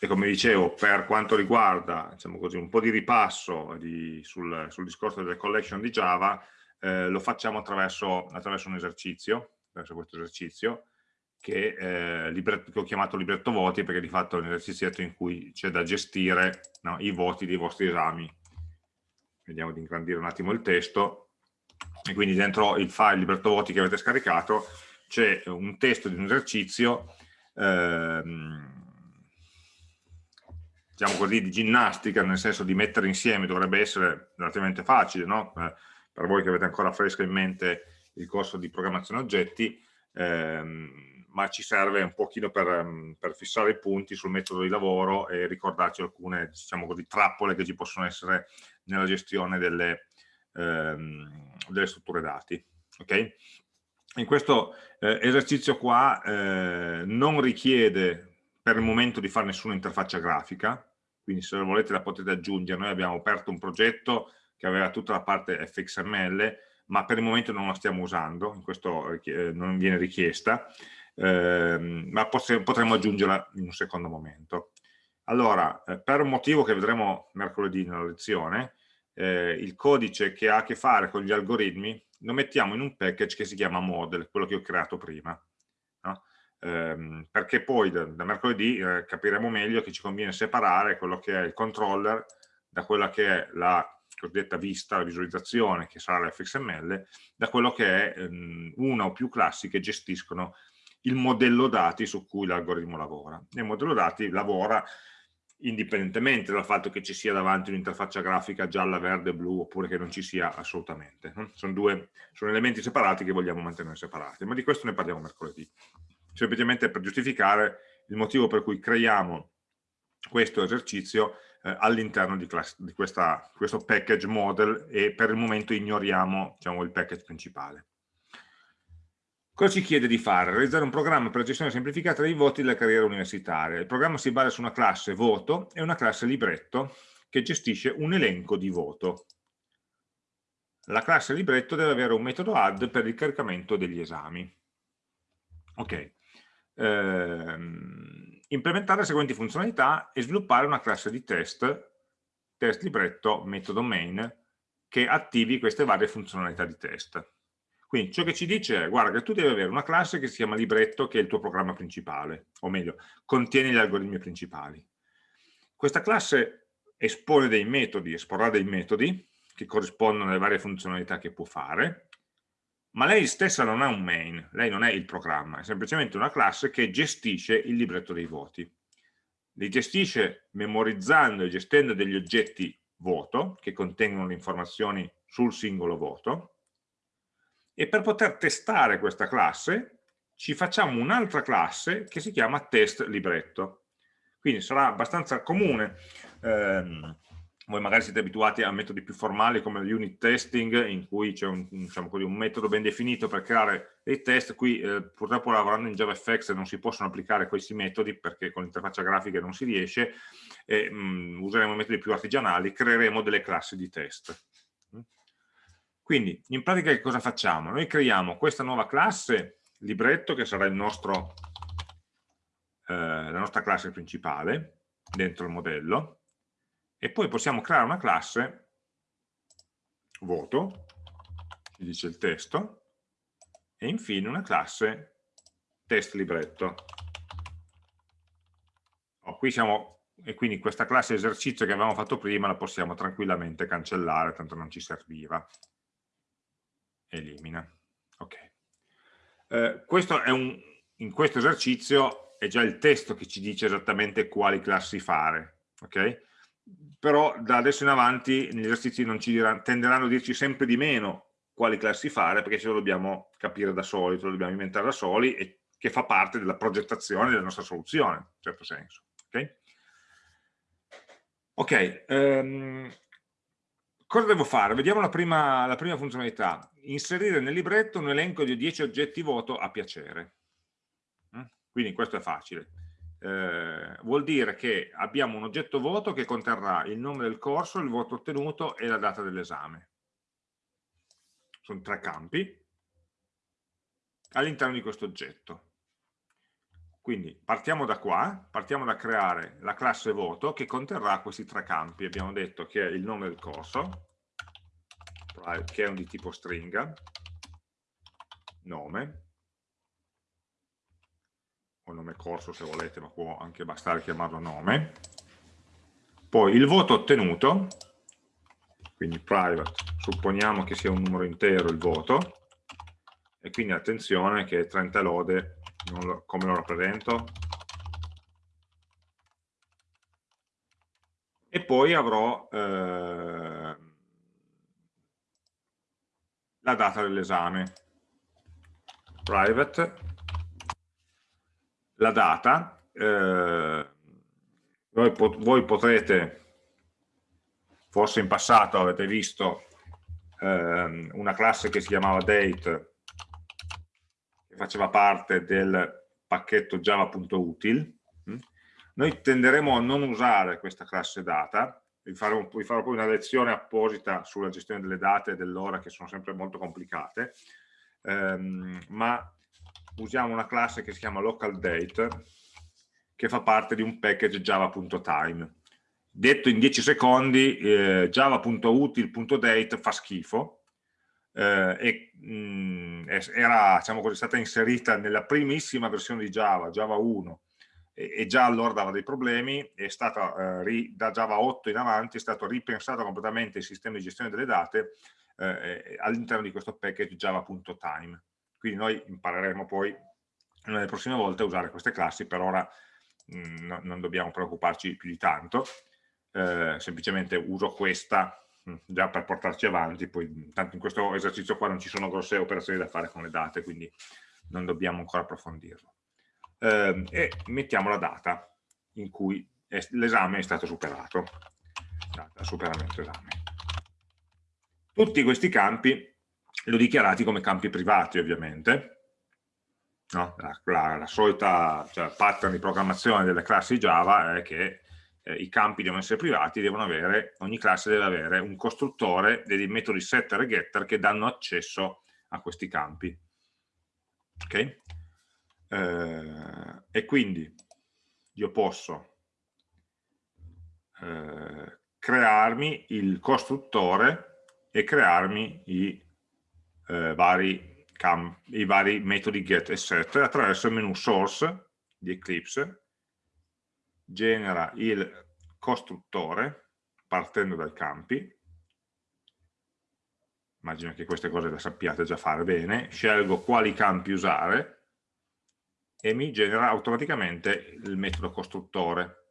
e come dicevo, per quanto riguarda diciamo così, un po' di ripasso di, sul, sul, discorso delle collection di Java, eh, lo facciamo attraverso, attraverso, un esercizio, attraverso questo esercizio, che, eh, libretto, che, ho chiamato libretto voti, perché di fatto è un esercizio in cui c'è da gestire no, i voti dei vostri esami. Vediamo di ingrandire un attimo il testo. E quindi dentro il file libretto voti che avete scaricato c'è un testo di un esercizio ehm, diciamo così, di ginnastica, nel senso di mettere insieme, dovrebbe essere relativamente facile, no? eh, per voi che avete ancora fresco in mente il corso di programmazione oggetti, ehm, ma ci serve un pochino per, ehm, per, fissare i punti sul metodo di lavoro e ricordarci alcune, diciamo così, trappole che ci possono essere nella gestione delle, ehm, delle strutture dati. Okay? In questo eh, esercizio qua eh, non richiede per il momento di fare nessuna interfaccia grafica, quindi se volete la potete aggiungere, noi abbiamo aperto un progetto che aveva tutta la parte fxml, ma per il momento non la stiamo usando, in questo eh, non viene richiesta, eh, ma potremmo aggiungerla in un secondo momento. Allora, eh, per un motivo che vedremo mercoledì nella lezione, eh, il codice che ha a che fare con gli algoritmi lo mettiamo in un package che si chiama model, quello che ho creato prima. Ehm, perché poi da, da mercoledì eh, capiremo meglio che ci conviene separare quello che è il controller da quella che è la cosiddetta vista, la visualizzazione, che sarà l'FXML, da quello che è ehm, una o più classi che gestiscono il modello dati su cui l'algoritmo lavora. il modello dati lavora indipendentemente dal fatto che ci sia davanti un'interfaccia grafica gialla, verde, blu oppure che non ci sia assolutamente. Sono, due, sono elementi separati che vogliamo mantenere separati, ma di questo ne parliamo mercoledì semplicemente per giustificare il motivo per cui creiamo questo esercizio eh, all'interno di, di questa, questo package model e per il momento ignoriamo diciamo, il package principale. Cosa ci chiede di fare? Realizzare un programma per la gestione semplificata dei voti della carriera universitaria. Il programma si basa su una classe voto e una classe libretto che gestisce un elenco di voto. La classe libretto deve avere un metodo add per il caricamento degli esami. Ok, ehm, implementare le seguenti funzionalità e sviluppare una classe di test, test libretto, metodo main, che attivi queste varie funzionalità di test. Quindi ciò che ci dice è, guarda che tu devi avere una classe che si chiama libretto, che è il tuo programma principale, o meglio, contiene gli algoritmi principali. Questa classe espone dei metodi, esporrà dei metodi che corrispondono alle varie funzionalità che può fare, ma lei stessa non ha un main, lei non è il programma, è semplicemente una classe che gestisce il libretto dei voti. Li gestisce memorizzando e gestendo degli oggetti voto, che contengono le informazioni sul singolo voto, e per poter testare questa classe ci facciamo un'altra classe che si chiama test libretto. Quindi sarà abbastanza comune ehm, voi magari siete abituati a metodi più formali come l'unit testing in cui c'è un, diciamo un, metodo ben definito per creare dei test, qui eh, purtroppo lavorando in JavaFX non si possono applicare questi metodi perché con l'interfaccia grafica non si riesce, e, mh, mm, useremo metodi più artigianali, creeremo delle classi di test. Quindi in pratica che cosa facciamo? Noi creiamo questa nuova classe, libretto, che sarà nostro, eh, la nostra classe principale dentro il modello, e poi possiamo creare una classe voto, ci dice il testo, e infine una classe test libretto. Oh, qui siamo, e quindi questa classe esercizio che avevamo fatto prima la possiamo tranquillamente cancellare, tanto non ci serviva. Elimina. Ok. Eh, questo un, in questo esercizio è già il testo che ci dice esattamente quali classi fare. ok? Però da adesso in avanti negli esercizi diranno, tenderanno a dirci sempre di meno quali classi fare perché ce lo dobbiamo capire da soli, ce lo dobbiamo inventare da soli e che fa parte della progettazione della nostra soluzione, in certo senso. Ok, okay um, cosa devo fare? Vediamo la prima, la prima funzionalità. Inserire nel libretto un elenco di 10 oggetti voto a piacere. Mm? Quindi questo è facile eh, vuol dire che abbiamo un oggetto voto che conterrà il nome del corso, il voto ottenuto e la data dell'esame. Sono tre campi all'interno di questo oggetto. Quindi partiamo da qua, partiamo da creare la classe voto che conterrà questi tre campi. Abbiamo detto che è il nome del corso, che è un di tipo stringa, nome, o nome corso se volete, ma può anche bastare chiamarlo nome, poi il voto ottenuto, quindi private, supponiamo che sia un numero intero il voto, e quindi attenzione che 30 lode lo, come lo rappresento? E poi avrò eh, la data dell'esame. Private, la data, eh, voi, pot voi, potrete, forse in passato avete visto eh, una classe che si chiamava date faceva parte del pacchetto java.util. Mm? Noi tenderemo a non usare questa classe data, vi farò, vi farò poi una lezione apposita sulla gestione delle date e dell'ora che sono sempre molto complicate, ehm, ma usiamo una classe che si chiama localDate che fa parte di un package java.time. Detto in 10 secondi, eh, java.util.date fa schifo, eh, e, mh, mm, era diciamo così, stata inserita nella primissima versione di Java, Java 1, e, e già allora dava dei problemi, stata, eh, da Java 8 in avanti è stato ripensato completamente il sistema di gestione delle date eh, all'interno di questo package java.time. Quindi noi impareremo poi nelle prossime volte a usare queste classi, per ora mh, mm, non dobbiamo preoccuparci più di tanto, eh, semplicemente uso questa Mm, già per portarci avanti, poi tanto in questo esercizio qua non ci sono grosse operazioni da fare con le date, quindi non dobbiamo ancora approfondirlo. Eh, e mettiamo la data in cui l'esame è stato superato, data superamento esame. Tutti questi campi li ho dichiarati come campi privati ovviamente, no? la, la, la, solita cioè, pattern di programmazione delle classi Java è che eh, i campi devono essere privati, devono avere, ogni classe deve avere un costruttore dei metodi setter e getter che danno accesso a questi campi. Ok? Eh, e quindi io posso eh, crearmi il costruttore e crearmi i, eh, vari, i vari metodi get e set attraverso il menu source di Eclipse genera il costruttore partendo dai campi, immagino che queste cose le sappiate già fare bene, scelgo quali campi usare e mi genera automaticamente il metodo costruttore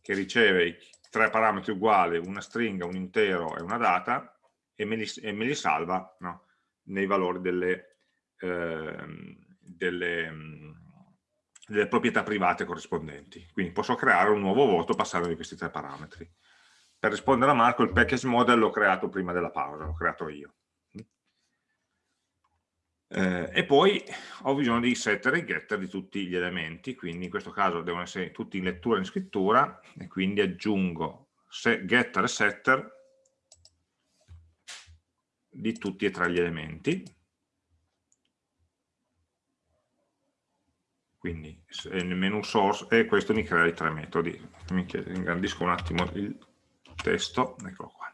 che riceve i tre parametri uguali, una stringa, un intero e una data e me li, e me li salva no, nei valori delle, eh, delle delle proprietà private corrispondenti. Quindi posso creare un nuovo voto passando di questi tre parametri. Per rispondere a Marco, il package model l'ho creato prima della pausa, l'ho creato io. Eh, e poi ho bisogno di setter e getter di tutti gli elementi, quindi in questo caso devono essere tutti in lettura e in scrittura, e quindi aggiungo getter e setter di tutti e tre gli elementi. quindi nel menu source e questo mi crea i tre metodi mi ingrandisco un attimo il testo eccolo qua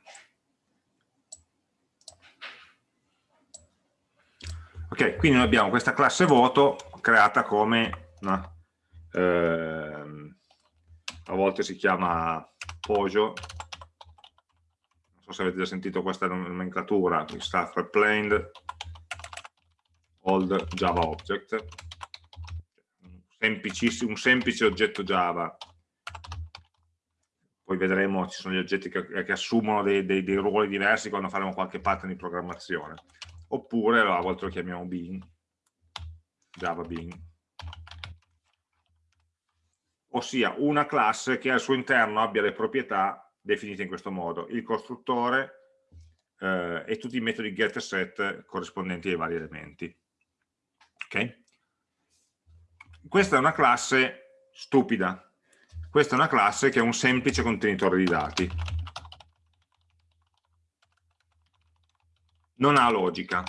ok quindi noi abbiamo questa classe voto creata come no, eh, a volte si chiama Pojo so se avete già sentito questa nomenclatura staff replaned old java object. Un semplice oggetto Java, poi vedremo, ci sono gli oggetti che, che assumono dei, dei, dei, ruoli diversi quando faremo qualche pattern di programmazione, oppure a volte lo chiamiamo Bean, Java Bean, ossia una classe che al suo interno abbia le proprietà definite in questo modo, il costruttore eh, e tutti i metodi get e set corrispondenti ai vari elementi. Okay? Questa è una classe stupida. Questa è una classe che è un semplice contenitore di dati. Non ha logica.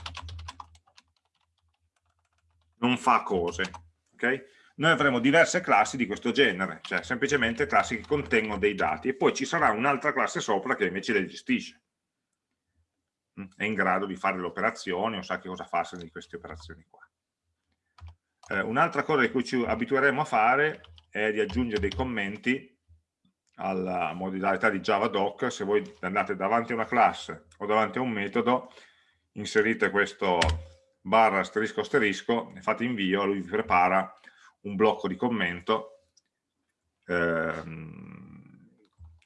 Non fa cose. Okay? Noi avremo diverse classi di questo genere, cioè semplicemente classi che contengono dei dati e poi ci sarà un'altra classe sopra che invece le gestisce. Mm, è in grado di fare le operazioni o sa che cosa farsene di queste operazioni qua. Eh, Un'altra cosa di cui ci abitueremo a fare è di aggiungere dei commenti alla modalità di JavaDoc, se voi andate davanti a una classe o davanti a un metodo, inserite questo barra asterisco asterisco, fate invio, lui vi prepara un blocco di commento ehm,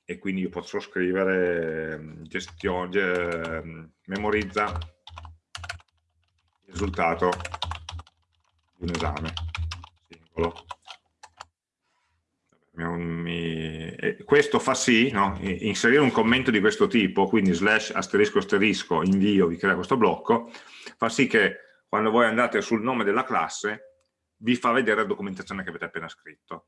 e quindi io posso scrivere ehm, gestione, eh, memorizza il risultato di un esame singolo questo fa sì, no? inserire un commento di questo tipo, quindi slash asterisco asterisco invio vi crea questo blocco, fa sì che quando voi andate sul nome della classe vi fa vedere la documentazione che avete appena scritto.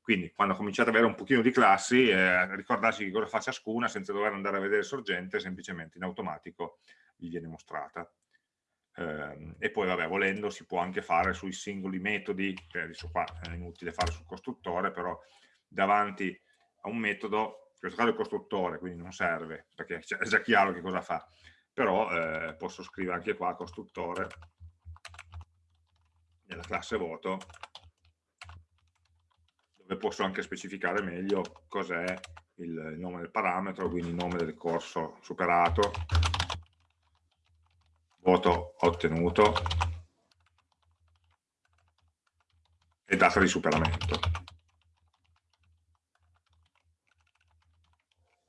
Quindi quando cominciate ad avere un pochino di classi, eh, ricordarsi che cosa fa ciascuna senza dover andare a vedere sorgente, semplicemente in automatico vi viene mostrata. Eh, e poi vabbè, volendo si può anche fare sui singoli metodi, che adesso qua è inutile fare sul costruttore, però davanti a un metodo, in questo caso il costruttore, quindi non serve, perché è già chiaro che cosa fa, però eh, posso scrivere anche qua costruttore nella classe voto, dove posso anche specificare meglio cos'è il nome del parametro, quindi il nome del corso superato, voto ottenuto e data di superamento.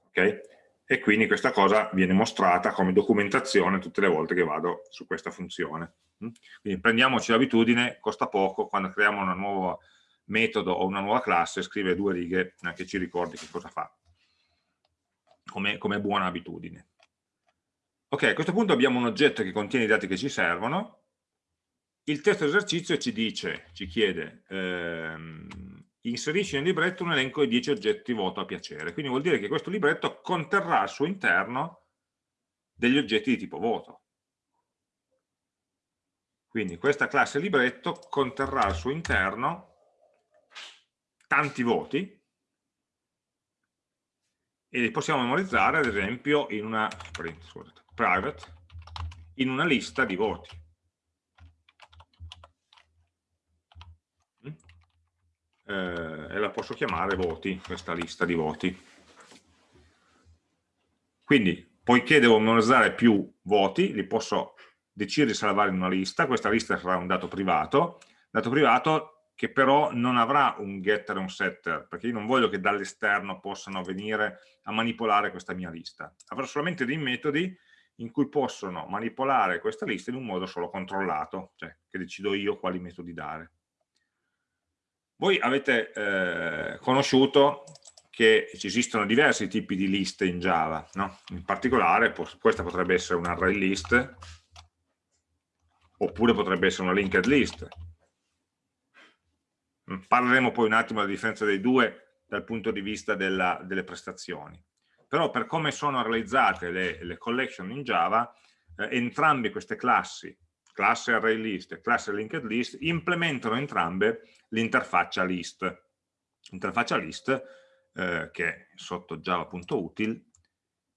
Okay? E quindi questa cosa viene mostrata come documentazione tutte le volte che vado su questa funzione. Mm? Quindi prendiamoci l'abitudine, costa poco, quando creiamo un nuovo metodo o una nuova classe, scrivere due righe eh, che ci ricordi che cosa fa, come, come buona abitudine. Ok, a questo punto abbiamo un oggetto che contiene i dati che ci servono, il testo esercizio ci dice, ci chiede, ehm, inserisci nel libretto un elenco di 10 oggetti voto a piacere. Quindi vuol dire che questo libretto conterrà al suo interno degli oggetti di tipo voto. Quindi questa classe libretto conterrà al suo interno tanti voti e li possiamo memorizzare ad esempio in una scusate, private in una lista di voti. Eh, e la posso chiamare voti, questa lista di voti. Quindi, poiché devo memorizzare più voti, li posso decidere di salvare in una lista, questa lista sarà un dato privato, dato privato che però non avrà un getter e un setter, perché io non voglio che dall'esterno possano venire a manipolare questa mia lista. Avrò solamente dei metodi in cui possono manipolare questa lista in un modo solo controllato, cioè che decido io quali metodi dare. Voi avete eh, conosciuto che ci esistono diversi tipi di liste in Java, no? in particolare questa potrebbe essere un array list, oppure potrebbe essere una linked list. Mm, parleremo poi un attimo della differenza dei due dal punto di vista della, delle prestazioni. Però per come sono realizzate le, le collection in Java, eh, entrambe queste classi, classe array list e classe linked list, implementano entrambe l'interfaccia list. L'interfaccia list, eh, che sotto java.util,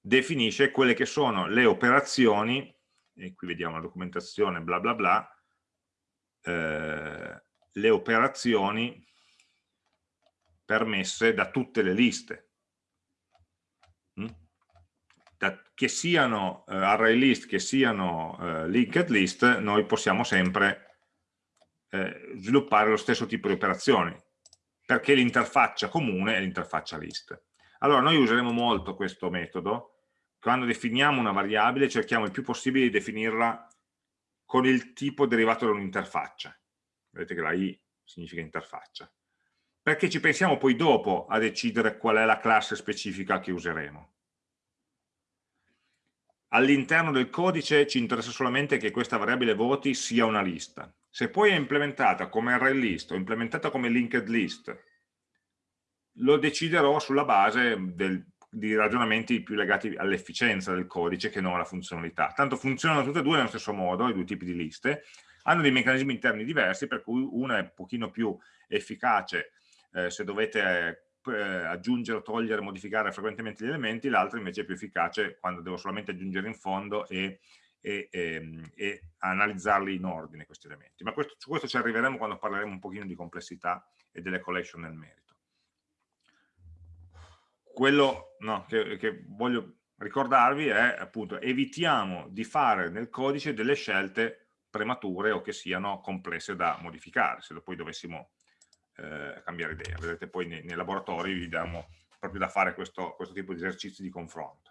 definisce quelle che sono le operazioni, e qui vediamo la documentazione bla bla bla, eh, le operazioni permesse da tutte le liste. Da, che siano eh, array list, che siano eh, linked list, noi possiamo sempre eh, sviluppare lo stesso tipo di operazioni, perché l'interfaccia comune è l'interfaccia list. Allora noi useremo molto questo metodo, quando definiamo una variabile cerchiamo il più possibile di definirla con il tipo derivato da un'interfaccia. Vedete che la i significa interfaccia. Perché ci pensiamo poi dopo a decidere qual è la classe specifica che useremo. All'interno del codice ci interessa solamente che questa variabile voti sia una lista. Se poi è implementata come array list o implementata come linked list, lo deciderò sulla base del, di ragionamenti più legati all'efficienza del codice che non alla funzionalità. Tanto funzionano tutte e due nello stesso modo, i due tipi di liste, hanno dei meccanismi interni diversi, per cui una è un pochino più efficace eh, se dovete eh, aggiungere, togliere, modificare frequentemente gli elementi, l'altra invece è più efficace quando devo solamente aggiungere in fondo e, e, e, ehm, e analizzarli in ordine questi elementi. Ma questo, su questo ci arriveremo quando parleremo un pochino di complessità e delle collection nel merito. Quello no, che, che voglio ricordarvi è appunto evitiamo di fare nel codice delle scelte premature o che siano complesse da modificare, se poi dovessimo eh, cambiare idea. Vedete poi nei, nei, laboratori vi diamo proprio da fare questo, questo tipo di esercizi di confronto.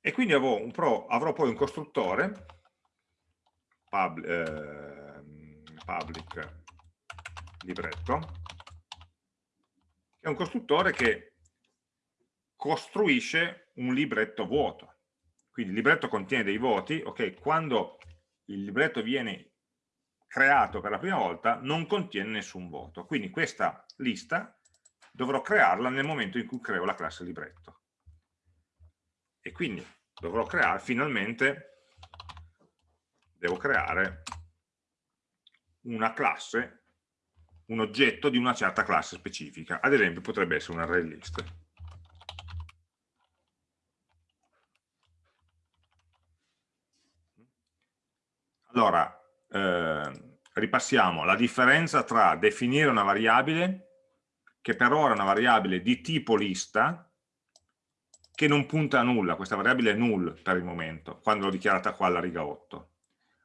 E quindi avrò, un pro, avrò poi un costruttore pub, eh, public libretto, che è un costruttore che costruisce un libretto vuoto. Quindi il libretto contiene dei voti, ok, quando il libretto viene creato per la prima volta non contiene nessun voto. Quindi questa lista dovrò crearla nel momento in cui creo la classe libretto. E quindi dovrò creare, finalmente, devo creare una classe, un oggetto di una certa classe specifica. Ad esempio potrebbe essere un array list. Allora, eh, ripassiamo la differenza tra definire una variabile, che per ora è una variabile di tipo lista, che non punta a nulla, questa variabile è null per il momento, quando l'ho dichiarata qua alla riga 8,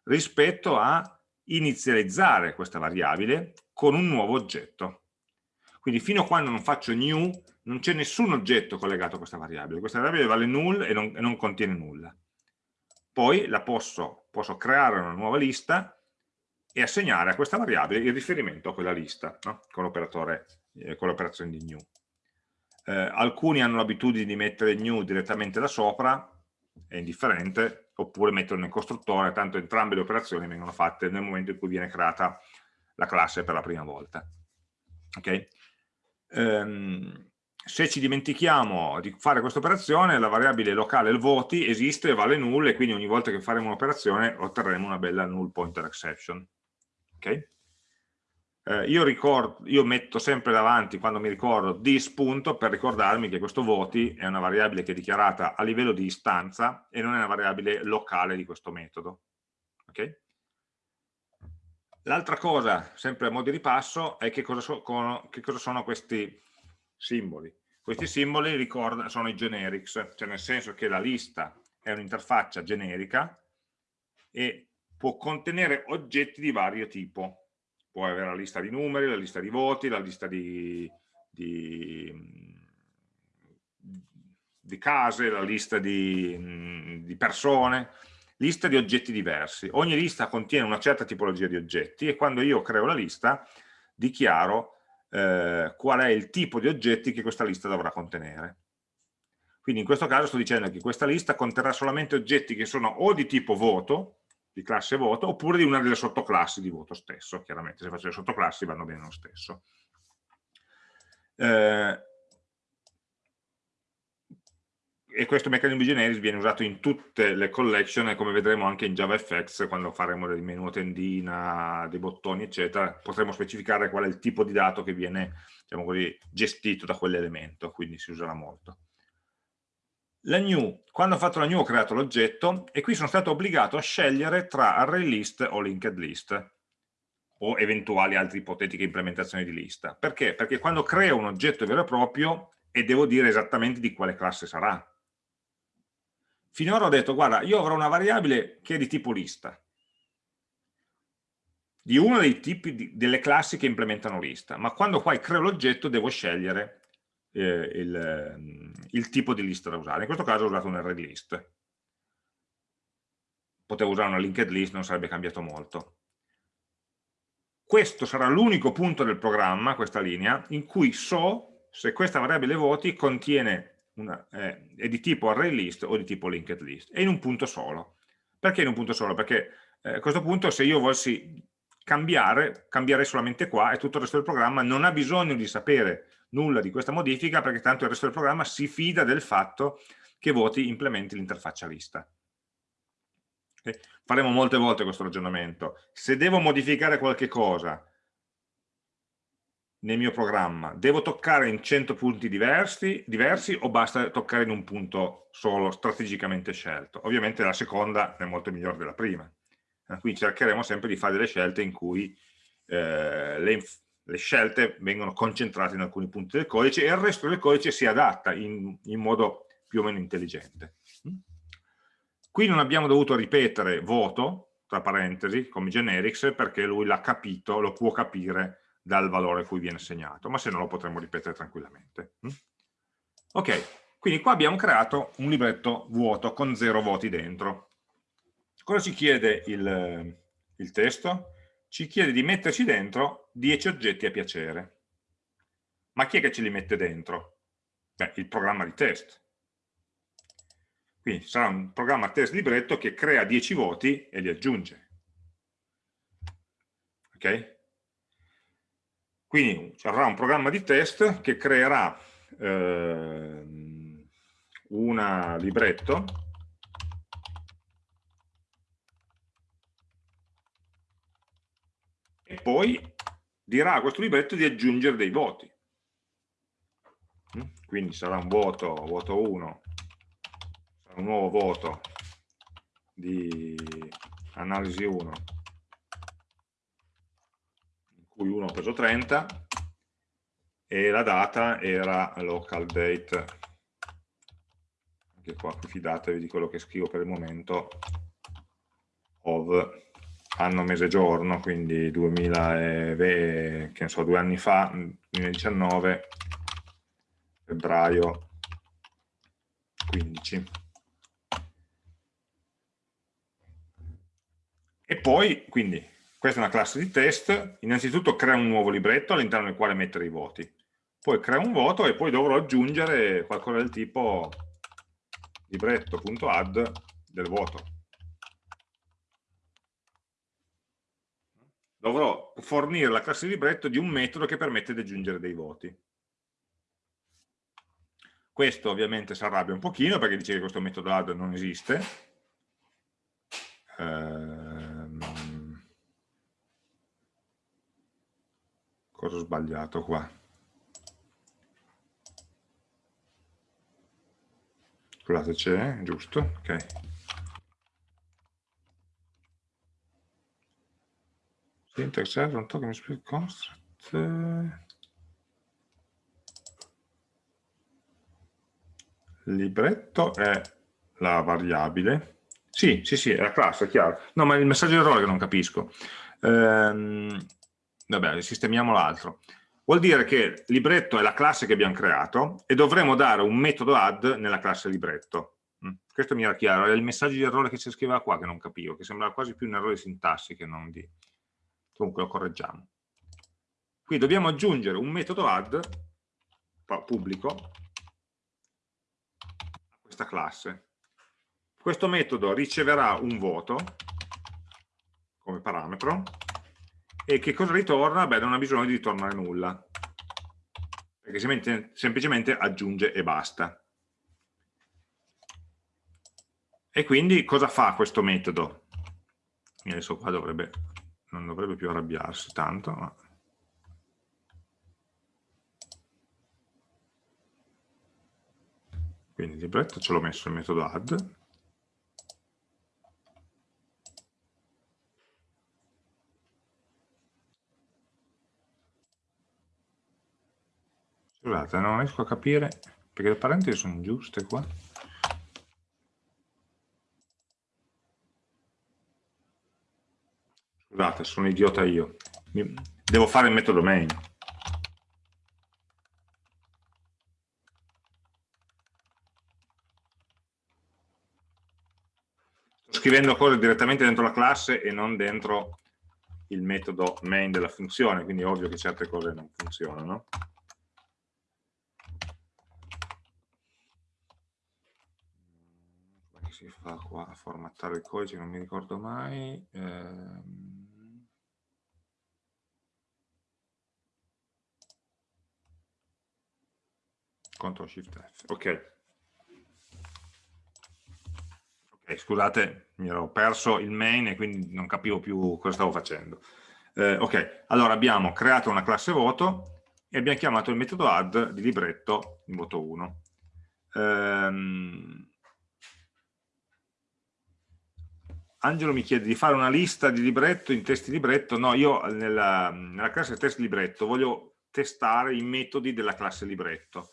rispetto a inizializzare questa variabile con un nuovo oggetto. Quindi fino a quando non faccio new non c'è nessun oggetto collegato a questa variabile, questa variabile vale null e non, e non contiene nulla. Poi la posso, posso creare una nuova lista e assegnare a questa variabile il riferimento a quella lista no? con l'operazione eh, di new. Eh, alcuni hanno l'abitudine di mettere new direttamente da sopra, è indifferente, oppure metterlo nel costruttore, tanto entrambe le operazioni vengono fatte nel momento in cui viene creata la classe per la prima volta. Okay? Um, se ci dimentichiamo di fare questa operazione, la variabile locale il voti esiste vale null e quindi ogni volta che faremo un'operazione otterremo una bella null pointer exception. Okay? Eh, io, ricordo, io metto sempre davanti, quando mi ricordo, this punto per ricordarmi che questo voti è una variabile che è dichiarata a livello di istanza e non è una variabile locale di questo metodo. Okay? L'altra cosa, sempre a modo di ripasso, è che cosa, so, che cosa sono questi simboli. Questi simboli ricorda, sono i generics, cioè nel senso che la lista è un'interfaccia generica e può contenere oggetti di vario tipo. Può avere la lista di numeri, la lista di voti, la lista di, di, di case, la lista di, di persone, lista di oggetti diversi. Ogni lista contiene una certa tipologia di oggetti e quando io creo la lista dichiaro eh, qual è il tipo di oggetti che questa lista dovrà contenere. Quindi in questo caso sto dicendo che questa lista conterrà solamente oggetti che sono o di tipo voto, di classe voto oppure di una delle sottoclassi di voto stesso, chiaramente se faccio le sottoclassi vanno bene lo stesso. Eh, e questo meccanismo di generis viene usato in tutte le collection e come vedremo anche in JavaFX quando faremo del menu tendina, dei bottoni eccetera, potremo specificare qual è il tipo di dato che viene diciamo così, gestito da quell'elemento, quindi si userà molto la new, quando ho fatto la new ho creato l'oggetto e qui sono stato obbligato a scegliere tra array list o linked list o eventuali altre ipotetiche implementazioni di lista. Perché? Perché quando creo un oggetto vero e proprio e devo dire esattamente di quale classe sarà. Finora ho detto, guarda, io avrò una variabile che è di tipo lista, di uno dei tipi di, delle classi che implementano lista, ma quando poi creo l'oggetto devo scegliere eh, il, ehm, il, tipo di lista da usare. In questo caso ho usato un array list. Potevo usare una linked list, non sarebbe cambiato molto. Questo sarà l'unico punto del programma, questa linea, in cui so se questa variabile voti contiene una, eh, è di tipo array list o di tipo linked list, e in un punto solo. Perché in un punto solo? Perché eh, a questo punto se io volessi cambiare, cambierei solamente qua e tutto il resto del programma non ha bisogno di sapere nulla di questa modifica perché tanto il resto del programma si fida del fatto che voti implementi l'interfaccia lista. Faremo molte volte questo ragionamento. Se devo modificare qualche cosa nel mio programma, devo toccare in 100 punti diversi, diversi o basta toccare in un punto solo, strategicamente scelto? Ovviamente la seconda è molto migliore della prima. Quindi cercheremo sempre di fare delle scelte in cui eh, le, le, scelte vengono concentrate in alcuni punti del codice e il resto del codice si adatta in, in modo più o meno intelligente. Qui non abbiamo dovuto ripetere voto, tra parentesi, come generics, perché lui l'ha capito, lo può capire dal valore cui viene assegnato, ma se no lo potremmo ripetere tranquillamente. Ok, quindi qua abbiamo creato un libretto vuoto con zero voti dentro. Cosa ci chiede il, il testo? Ci chiede di metterci dentro 10 oggetti a piacere. Ma chi è che ce li mette dentro? Beh, il programma di test. Quindi sarà un programma test libretto che crea 10 voti e li aggiunge. Ok? Quindi ci avrà un programma di test che creerà eh, un libretto e poi dirà a questo libretto di aggiungere dei voti. Mm? Quindi sarà un voto, voto 1, sarà un nuovo voto di analisi 1 cui 1 ho preso 30 e la data era local date anche qua fidatevi di quello che scrivo per il momento of anno, mese, giorno quindi 2020, che ne so, due anni fa 2019 febbraio 15 e poi quindi questa è una classe di test, innanzitutto crea un nuovo libretto all'interno del quale mettere i voti, poi crea un voto e poi dovrò aggiungere qualcosa del tipo libretto.add del voto. Dovrò fornire la classe libretto di un metodo che permette di aggiungere dei voti. Questo ovviamente si arrabbia un pochino perché dice che questo metodo add non esiste. Eh, cosa ho sbagliato qua scusate c'è, giusto? ok error non token split construct libretto è la variabile sì, sì, sì, è la classe, è chiaro no, ma è il messaggio di errore che non capisco ehm, vabbè, sistemiamo l'altro. Vuol dire che libretto è la classe che abbiamo creato e dovremo dare un metodo add nella classe libretto. Mm? Questo mi era chiaro, è il messaggio di errore che si scriveva qua che non capivo, che sembrava quasi più un errore di sintassi che non di... Comunque lo correggiamo. Qui dobbiamo aggiungere un metodo add pubblico a questa classe. Questo metodo riceverà un voto come parametro e che cosa ritorna? Beh, non ha bisogno di ritornare nulla, perché semplicemente aggiunge e basta. E quindi cosa fa questo metodo? Adesso qua dovrebbe, non dovrebbe più arrabbiarsi tanto, ma... Quindi il libretto ce l'ho messo il metodo add, Scusate, non riesco a capire perché le parentesi sono giuste qua. Scusate, sono idiota io. Devo fare il metodo main. Sto scrivendo cose direttamente dentro la classe e non dentro il metodo main della funzione, quindi è ovvio che certe cose non funzionano. si fa qua a formattare il codice, non mi ricordo mai. Ehm... Ctrl Shift F, ok. Okay, scusate, mi ero perso il main e quindi non capivo più cosa stavo facendo. Eh, ok, allora abbiamo creato una classe voto e abbiamo chiamato il metodo add di libretto in voto 1. Ehm, Angelo mi chiede di fare una lista di libretto in testi libretto, no, io nella, nella classe test libretto voglio testare i metodi della classe libretto.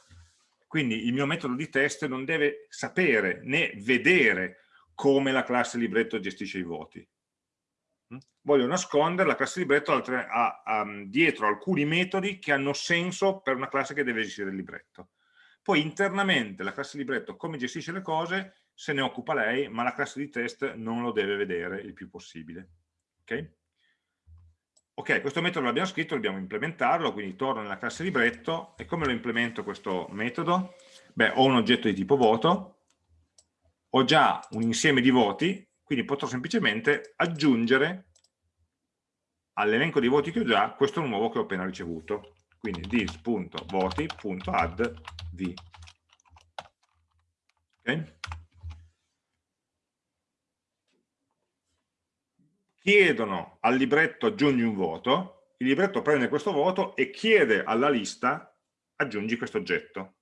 Quindi il mio metodo di test non deve sapere né vedere come la classe libretto gestisce i voti. Mm? Voglio nascondere la classe libretto a, a, a, dietro alcuni metodi che hanno senso per una classe che deve gestire il libretto. Poi internamente la classe libretto come gestisce le cose se ne occupa lei, ma la classe di test non lo deve vedere il più possibile. Ok? Ok, questo metodo l'abbiamo scritto, dobbiamo implementarlo, quindi torno nella classe libretto e come lo implemento questo metodo? Beh, ho un oggetto di tipo voto, ho già un insieme di voti, quindi potrò semplicemente aggiungere all'elenco di voti che ho già questo nuovo che ho appena ricevuto. Quindi this.voti.add v. Okay? Chiedono al libretto aggiungi un voto, il libretto prende questo voto e chiede alla lista aggiungi questo oggetto.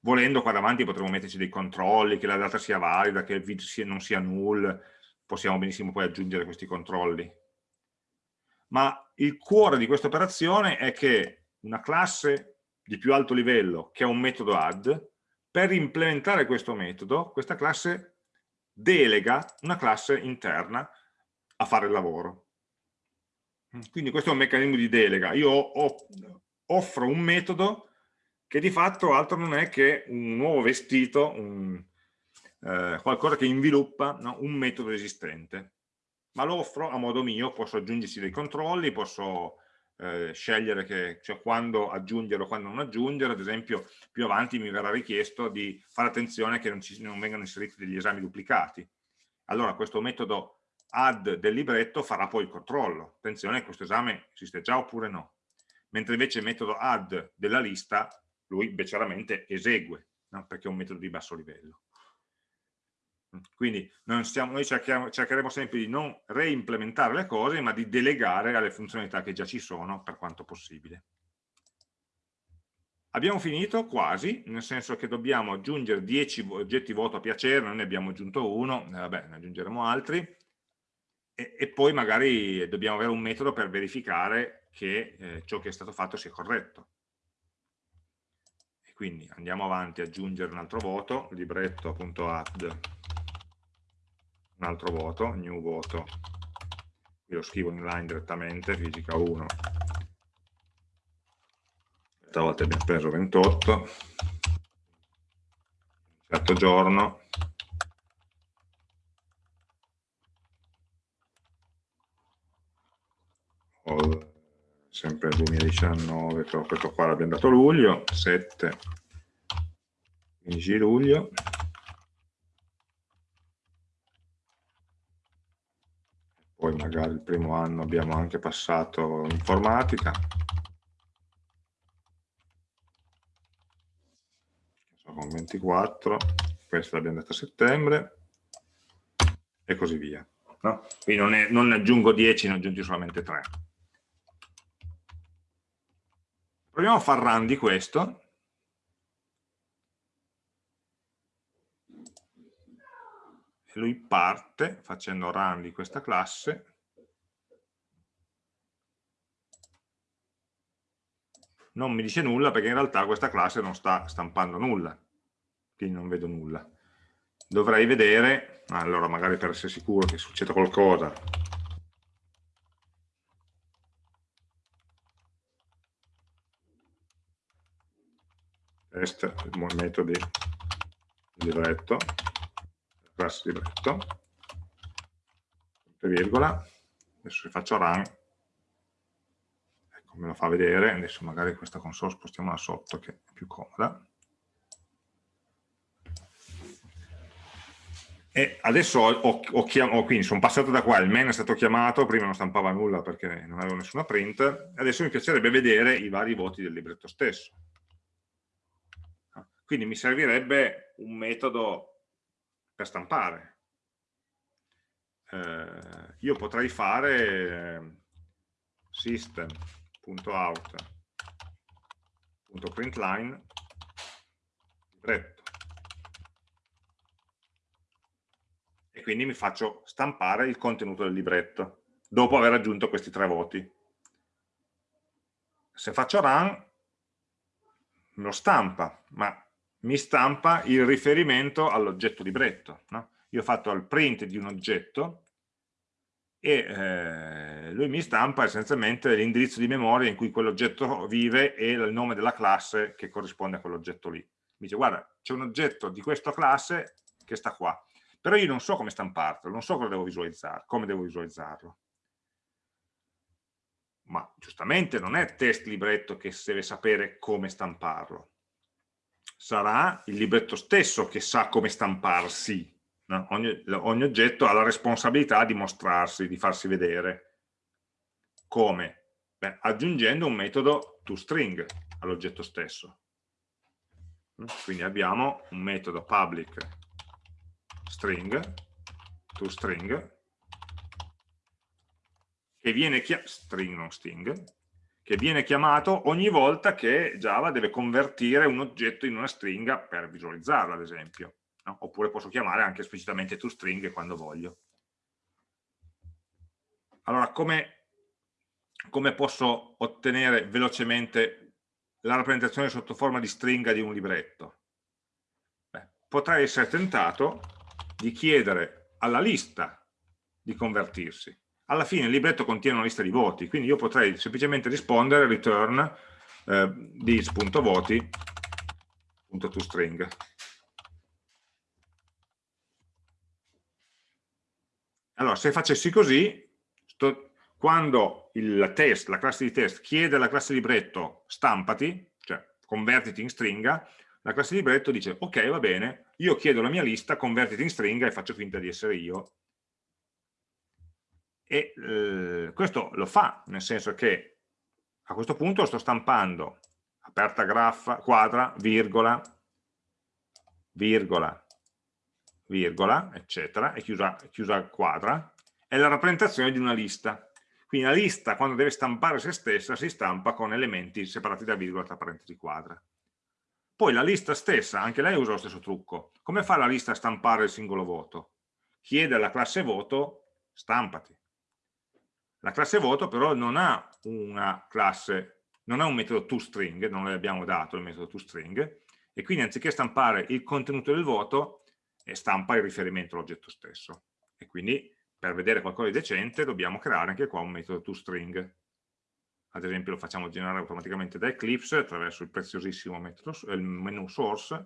Volendo qua davanti potremmo metterci dei controlli, che la data sia valida, che non sia null, possiamo benissimo poi aggiungere questi controlli ma il cuore di questa operazione è che una classe di più alto livello che ha un metodo add, per implementare questo metodo, questa classe delega una classe interna a fare il lavoro. Quindi questo è un meccanismo di delega. Io offro un metodo che di fatto altro non è che un nuovo vestito, un, eh, qualcosa che inviluppa no? un metodo esistente ma lo offro a modo mio, posso aggiungersi dei controlli, posso eh, scegliere che, cioè quando aggiungere o quando non aggiungere, ad esempio più avanti mi verrà richiesto di fare attenzione che non, ci, non vengano inseriti degli esami duplicati. Allora questo metodo add del libretto farà poi il controllo, attenzione questo esame esiste già oppure no, mentre invece il metodo add della lista lui beceramente esegue, no? perché è un metodo di basso livello. Quindi stiamo, noi cercheremo sempre di non reimplementare le cose, ma di delegare alle funzionalità che già ci sono per quanto possibile. Abbiamo finito quasi, nel senso che dobbiamo aggiungere 10 oggetti voto a piacere, noi ne abbiamo aggiunto uno, eh, vabbè, ne aggiungeremo altri, e, e, poi magari dobbiamo avere un metodo per verificare che eh, ciò che è stato fatto sia corretto. E quindi andiamo avanti, aggiungere un altro voto, libretto.add un altro voto, new voto, qui lo scrivo in line direttamente, fisica 1, questa volta abbiamo preso 28, certo giorno, sempre 2019, però questo qua l'abbiamo dato luglio, 7, 15 luglio, poi magari il primo anno abbiamo anche passato informatica, con 24, questa l'abbiamo data a settembre, e così via. No? Quindi non, è, non ne aggiungo 10, ne aggiungi solamente 3. Proviamo a far run di questo, e lui parte facendo run di questa classe. Non mi dice nulla perché in realtà questa classe non sta stampando nulla. Quindi non vedo nulla. Dovrei vedere allora magari per essere sicuro che succeda qualcosa. Test metodi libretto classe libretto, virgola, adesso se faccio run, ecco me lo fa vedere, adesso magari questa console spostiamola sotto che è più comoda. E adesso ho, ho, ho quindi sono passato da qua, il main è stato chiamato, prima non stampava nulla perché non avevo nessuna print, adesso mi piacerebbe vedere i vari voti del libretto stesso. Quindi mi servirebbe un metodo per stampare. Eh, io potrei fare eh, system.out.println libretto e quindi mi faccio stampare il contenuto del libretto dopo aver aggiunto questi tre voti. Se faccio run lo stampa, ma mi stampa il riferimento all'oggetto libretto. No? Io ho fatto il print di un oggetto e eh, lui mi stampa essenzialmente l'indirizzo di memoria in cui quell'oggetto vive e il nome della classe che corrisponde a quell'oggetto lì. Mi dice guarda c'è un oggetto di questa classe che sta qua, però io non so come stamparlo, non so cosa devo visualizzare, come devo visualizzarlo. Ma giustamente non è test libretto che deve sapere come stamparlo, sarà il libretto stesso che sa come stamparsi. No? Ogni, ogni oggetto ha la responsabilità di mostrarsi, di farsi vedere. Come? Beh, aggiungendo un metodo toString all'oggetto stesso. Quindi abbiamo un metodo public string, toString, che viene chiamato, string non sting, che viene chiamato ogni volta che Java deve convertire un oggetto in una stringa per visualizzarla, ad esempio. No? Oppure posso chiamare anche esplicitamente toString quando voglio. Allora, come, come posso ottenere velocemente la rappresentazione sotto forma di stringa di un libretto? Beh, potrei essere tentato di chiedere alla lista di convertirsi alla fine il libretto contiene una lista di voti, quindi io potrei semplicemente rispondere return eh, this.voti.toString. Allora, se facessi così, sto, quando il test, la classe di test, chiede alla classe libretto stampati, cioè convertiti in stringa, la classe libretto dice ok, va bene, io chiedo la mia lista, convertiti in stringa e faccio finta di essere io e eh, questo lo fa, nel senso che a questo punto sto stampando aperta graffa, quadra, virgola, virgola, virgola, eccetera, e chiusa, chiusa quadra, è la rappresentazione di una lista. Quindi la lista, quando deve stampare se stessa, si stampa con elementi separati da virgola tra parentesi quadra. Poi la lista stessa, anche lei usa lo stesso trucco. Come fa la lista a stampare il singolo voto? Chiede alla classe voto, stampati. La classe voto però non ha una classe, non ha un metodo toString, non le abbiamo dato il metodo toString, e quindi anziché stampare il contenuto del voto, eh, stampa il riferimento all'oggetto stesso. E quindi per vedere qualcosa di decente dobbiamo creare anche qua un metodo toString. Ad esempio lo facciamo generare automaticamente da Eclipse attraverso il preziosissimo metodo, il menu source,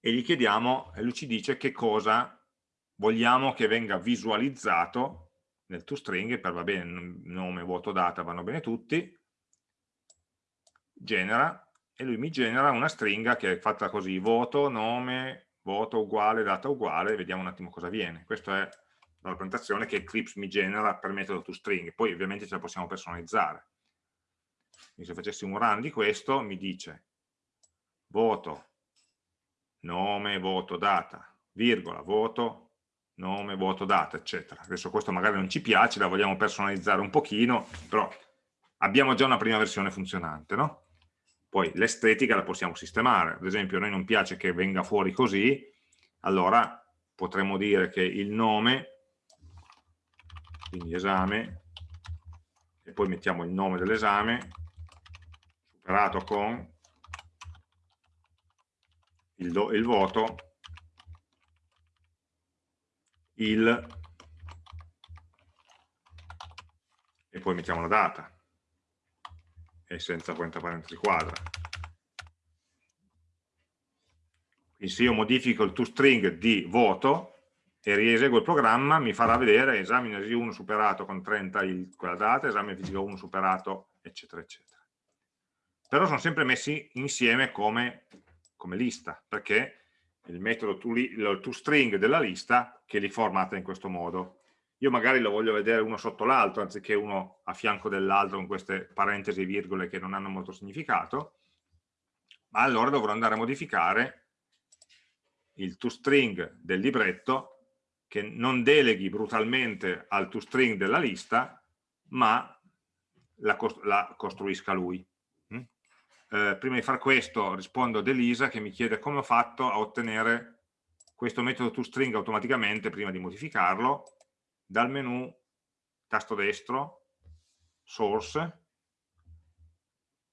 e gli chiediamo, lui ci dice che cosa vogliamo che venga visualizzato nel toString, per va bene, nome, vuoto, data, vanno bene tutti, genera, e lui mi genera una stringa che è fatta così, voto, nome, voto uguale, data uguale, vediamo un attimo cosa viene. Questa è la rappresentazione che Eclipse mi genera per metodo toString, poi ovviamente ce la possiamo personalizzare. Quindi se facessi un run di questo, mi dice voto, nome, voto, data, virgola, voto, nome, voto, data, eccetera. Adesso questo magari non ci piace, la vogliamo personalizzare un pochino, però abbiamo già una prima versione funzionante, no? Poi l'estetica la possiamo sistemare, ad esempio a noi non piace che venga fuori così, allora potremmo dire che il nome, quindi esame, e poi mettiamo il nome dell'esame, superato con il, do, il voto, il e poi mettiamo la data. E senza quanta parentesi quadra. Quindi se io modifico il toString di voto e rieseguo il programma mi farà vedere esame 1 superato con 30 il, quella data, esame fisico 1 superato eccetera eccetera. Però sono sempre messi insieme come, come lista perché il metodo toString della lista che li formata in questo modo. Io magari lo voglio vedere uno sotto l'altro anziché uno a fianco dell'altro con queste parentesi e virgole che non hanno molto significato, ma allora dovrò andare a modificare il toString del libretto che non deleghi brutalmente al toString della lista, ma la, cost la costruisca lui. Eh, prima di fare questo rispondo ad Elisa che mi chiede come ho fatto a ottenere questo metodo toString automaticamente prima di modificarlo dal menu tasto destro source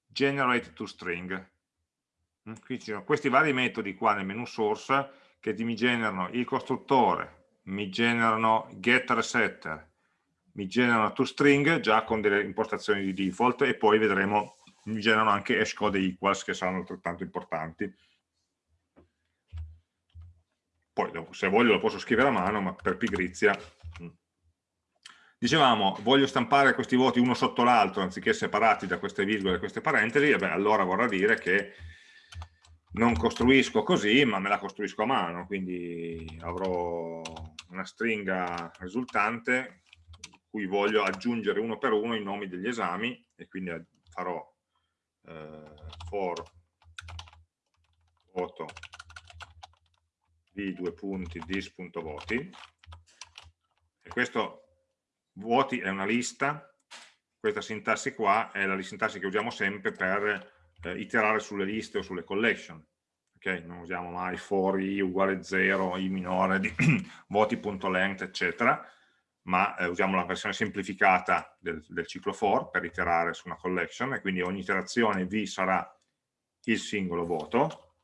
generate toString mm? qui ci sono questi vari metodi qua nel menu source che mi generano il costruttore mi generano getter setter mi generano toString già con delle impostazioni di default e poi vedremo mi generano anche hashcode e equals che saranno altrettanto importanti poi se voglio lo posso scrivere a mano ma per pigrizia mm. dicevamo voglio stampare questi voti uno sotto l'altro anziché separati da queste virgole e queste parentesi e beh, allora vorrà dire che non costruisco così ma me la costruisco a mano quindi avrò una stringa risultante cui voglio aggiungere uno per uno i nomi degli esami e quindi farò for voto di due punti dis.voti e questo voti è una lista. Questa sintassi qua è la sintassi che usiamo sempre per eh, iterare sulle liste o sulle collection okay? non usiamo mai for i uguale 0 i minore di voti.length eccetera ma eh, usiamo la versione semplificata del, del, ciclo for per iterare su una collection e quindi ogni iterazione v sarà il singolo voto.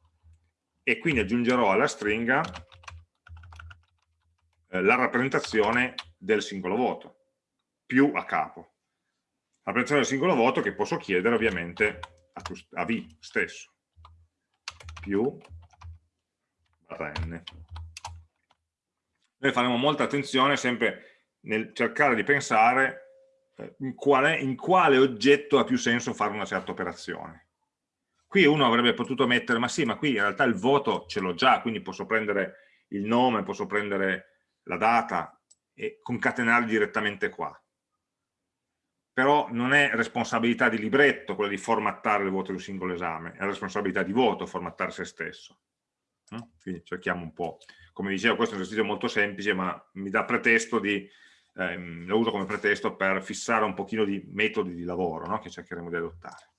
E quindi aggiungerò alla stringa eh, la rappresentazione del singolo voto più a capo. La rappresentazione del singolo voto che posso chiedere ovviamente a, a v stesso. Più barra n. Noi faremo molta attenzione sempre nel cercare di pensare eh, in quale, in quale oggetto ha più senso fare una certa operazione. Qui uno avrebbe potuto mettere, ma sì, ma qui in realtà il voto ce l'ho già, quindi posso prendere il nome, posso prendere la data e concatenarli direttamente qua. Però non è responsabilità di libretto quella di formattare il voto di un singolo esame, è responsabilità di voto formattare se stesso. Quindi cerchiamo un po'. Come dicevo, questo è un esercizio molto semplice, ma mi dà pretesto di ehm, lo uso come pretesto per fissare un pochino di metodi di lavoro no? che cercheremo di adottare.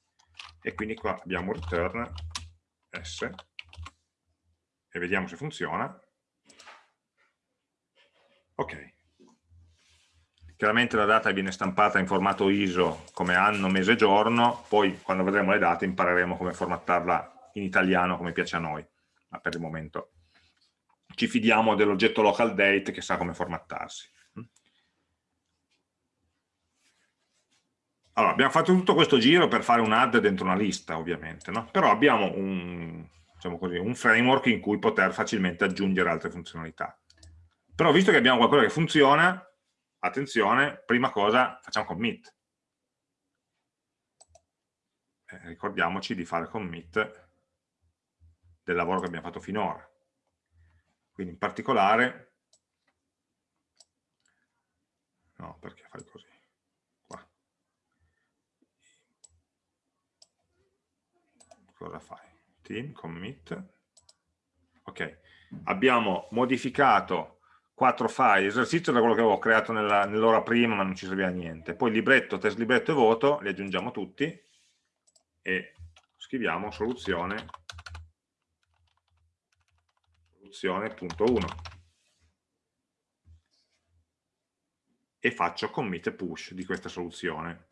E quindi qua abbiamo return s e vediamo se funziona. Ok. Chiaramente la data viene stampata in formato ISO come anno, mese, giorno, poi quando vedremo le date impareremo come formattarla in italiano come piace a noi, ma per il momento ci fidiamo dell'oggetto local date che sa come formattarsi. Allora, abbiamo fatto tutto questo giro per fare un add dentro una lista, ovviamente, no? però abbiamo un, diciamo così, un framework in cui poter facilmente aggiungere altre funzionalità. Però visto che abbiamo qualcosa che funziona, attenzione, prima cosa facciamo commit. Eh, ricordiamoci di fare commit del lavoro che abbiamo fatto finora. Quindi in particolare, no, perché fai così? Cosa fai? Team, commit. Ok, abbiamo modificato quattro file, l'esercizio era quello che avevo creato nell'ora nell prima ma non ci serviva niente. Poi libretto, test libretto e voto, li aggiungiamo tutti e scriviamo soluzione soluzione.1 e faccio commit e push di questa soluzione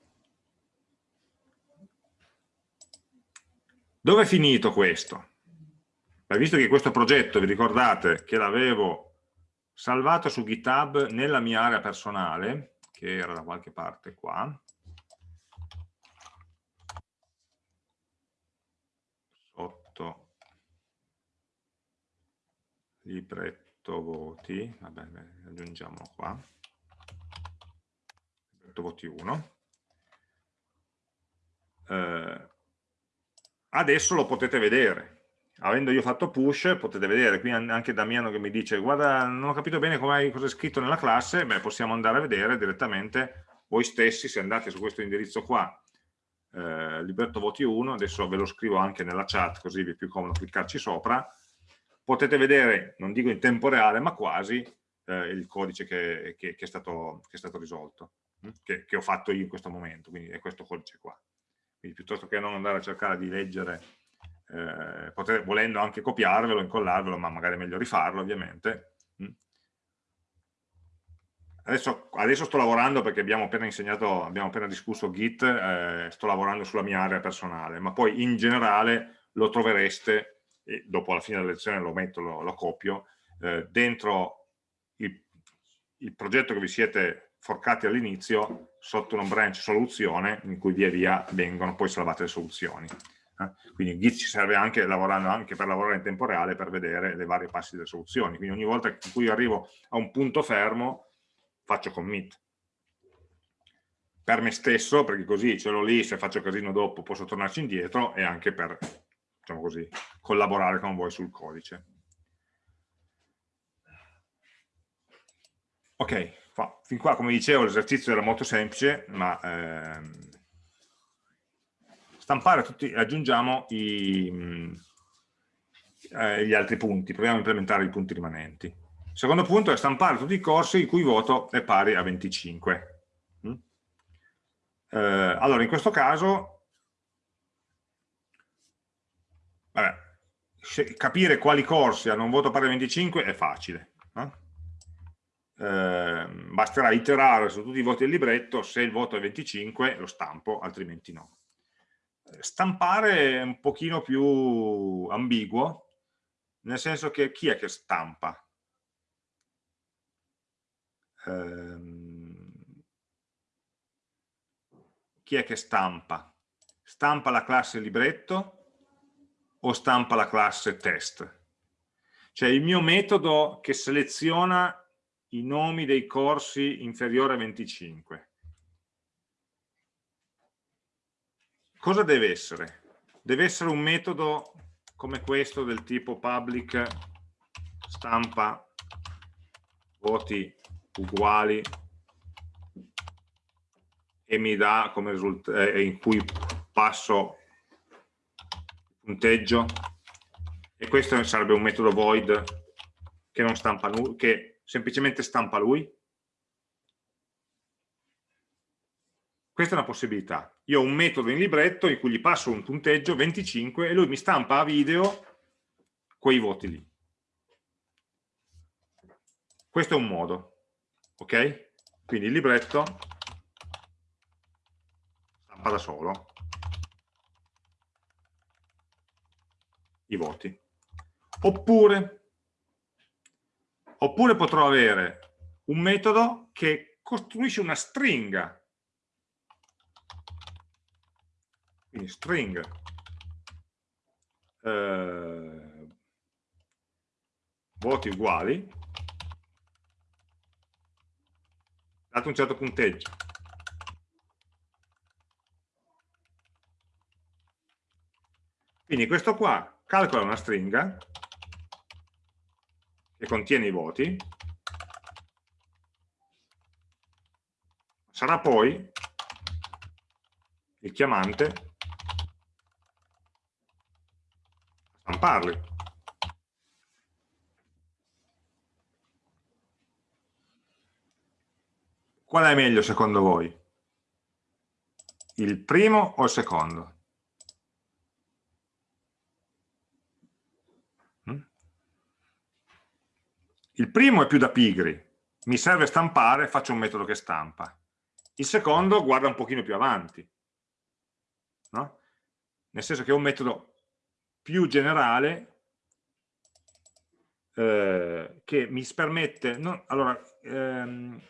Dove è finito questo? Beh, visto che questo progetto, vi ricordate che l'avevo salvato su GitHub nella mia area personale, che era da qualche parte qua, sotto libretto voti, vabbè, aggiungiamolo qua, libretto voti 1, eh, adesso lo potete vedere. Avendo io fatto push potete vedere. Qui anche Damiano che mi dice guarda non ho capito bene cosa è scritto nella classe. Beh possiamo andare a vedere direttamente. Voi stessi se andate su questo indirizzo qua eh, libretto voti 1 adesso ve lo scrivo anche nella chat così vi è più comodo cliccarci sopra. Potete vedere, non dico in tempo reale, ma quasi eh, il codice che, che, che, è stato, che, è stato, risolto, hm? che, ho fatto io in questo momento, quindi è questo codice qua. Quindi piuttosto che non andare a cercare di leggere, eh, potete, volendo anche copiarvelo, incollarvelo, ma magari è meglio rifarlo ovviamente. Hm? Adesso, adesso, sto lavorando perché abbiamo appena insegnato, abbiamo appena discusso Git, eh, sto lavorando sulla mia area personale, ma poi in generale lo trovereste e dopo alla fine della lezione lo metto, lo, lo copio, eh, dentro il, il, progetto che vi siete forcati all'inizio sotto una branch soluzione in cui via via vengono poi salvate le soluzioni. Eh? Quindi Git ci serve anche, anche per lavorare in tempo reale per vedere le varie passi delle soluzioni. Quindi ogni volta in cui arrivo a un punto fermo faccio commit per me stesso, perché così ce l'ho lì, se faccio casino dopo posso tornarci indietro, e anche per diciamo così, collaborare con voi sul codice. Ok, qua, fin qua come dicevo l'esercizio era molto semplice, ma ehm, stampare tutti, aggiungiamo i, mm, eh, gli altri punti, proviamo a implementare i punti rimanenti. Il secondo punto è stampare tutti i corsi il cui voto è pari a 25. Mm? Eh, allora, in questo caso Vabbè, capire quali corsi hanno un voto pari a 25 è facile. Eh? Eh, basterà iterare su tutti i voti del libretto, se il voto è 25 lo stampo, altrimenti no. Eh, stampare è un pochino più ambiguo, nel senso che chi è che stampa? Eh, chi è che stampa? Stampa la classe libretto o stampa la classe test. Cioè il mio metodo che seleziona i nomi dei corsi inferiori a 25. Cosa deve essere? Deve essere un metodo come questo del tipo public stampa voti uguali e mi dà come risultato eh, in cui passo punteggio e questo sarebbe un metodo void che, non stampa, che semplicemente stampa lui questa è una possibilità io ho un metodo in libretto in cui gli passo un punteggio 25 e lui mi stampa a video quei voti lì questo è un modo ok? quindi il libretto stampa da solo i voti. Oppure, oppure potrò avere un metodo che costruisce una stringa. Quindi string eh, voti uguali dato un certo punteggio. Quindi questo qua calcola una stringa che contiene i voti, sarà poi il chiamante a stamparli. Qual è meglio secondo voi? Il primo o il secondo? Il primo è più da pigri, mi serve stampare, faccio un metodo che stampa. Il secondo guarda un pochino più avanti, no? nel senso che è un metodo più generale eh, che mi permette, no, allora, ehm,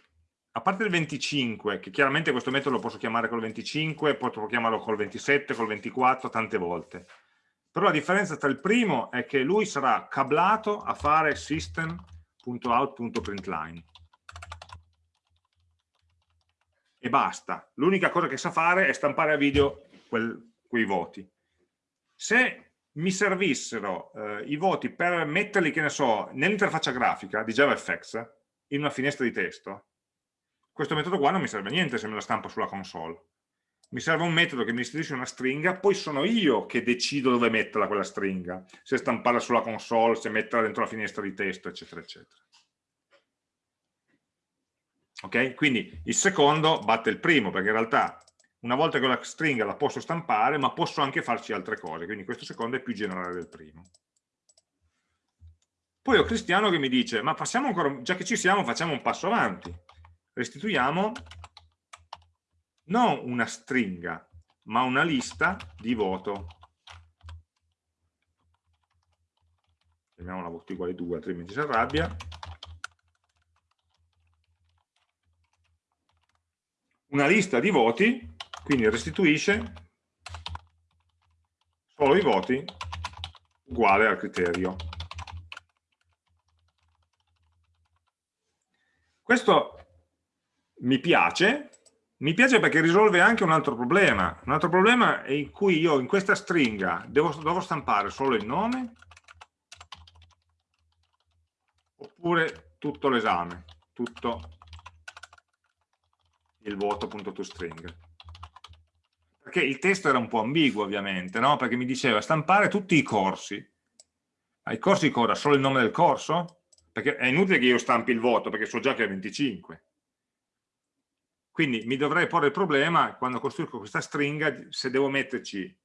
a parte il 25, che chiaramente questo metodo lo posso chiamare col 25, posso chiamarlo col 27, col 24, tante volte, però la differenza tra il primo è che lui sarà cablato a fare system out.println e basta. L'unica cosa che sa fare è stampare a video quel, quei voti. Se mi servissero eh, i voti per metterli, che ne so, nell'interfaccia grafica di JavaFX, in una finestra di testo, questo metodo qua non mi serve a niente se me la stampo sulla console. Mi serve un metodo che mi istituisce una stringa, poi sono io che decido dove metterla quella stringa, se stamparla sulla console, se metterla dentro la finestra di testo, eccetera, eccetera. Ok? Quindi il secondo batte il primo, perché in realtà una volta che la stringa la posso stampare, ma posso anche farci altre cose, quindi questo secondo è più generale del primo. Poi ho Cristiano che mi dice, ma passiamo ancora, già che ci siamo, facciamo un passo avanti. Restituiamo non una stringa, ma una lista di voto. Chiamiamola voto uguale 2, altrimenti si arrabbia. Una lista di voti, quindi restituisce solo i voti uguale al criterio. Questo mi piace, mi piace perché risolve anche un altro problema. Un altro problema è in cui io in questa stringa devo, devo stampare solo il nome oppure tutto l'esame, tutto il voto.toString. Perché il testo era un po' ambiguo ovviamente, no? perché mi diceva stampare tutti i corsi. Ma i corsi cosa? Solo il nome del corso? Perché è inutile che io stampi il voto, perché so già che è 25 quindi mi dovrei porre il problema, quando costruisco questa stringa, se devo metterci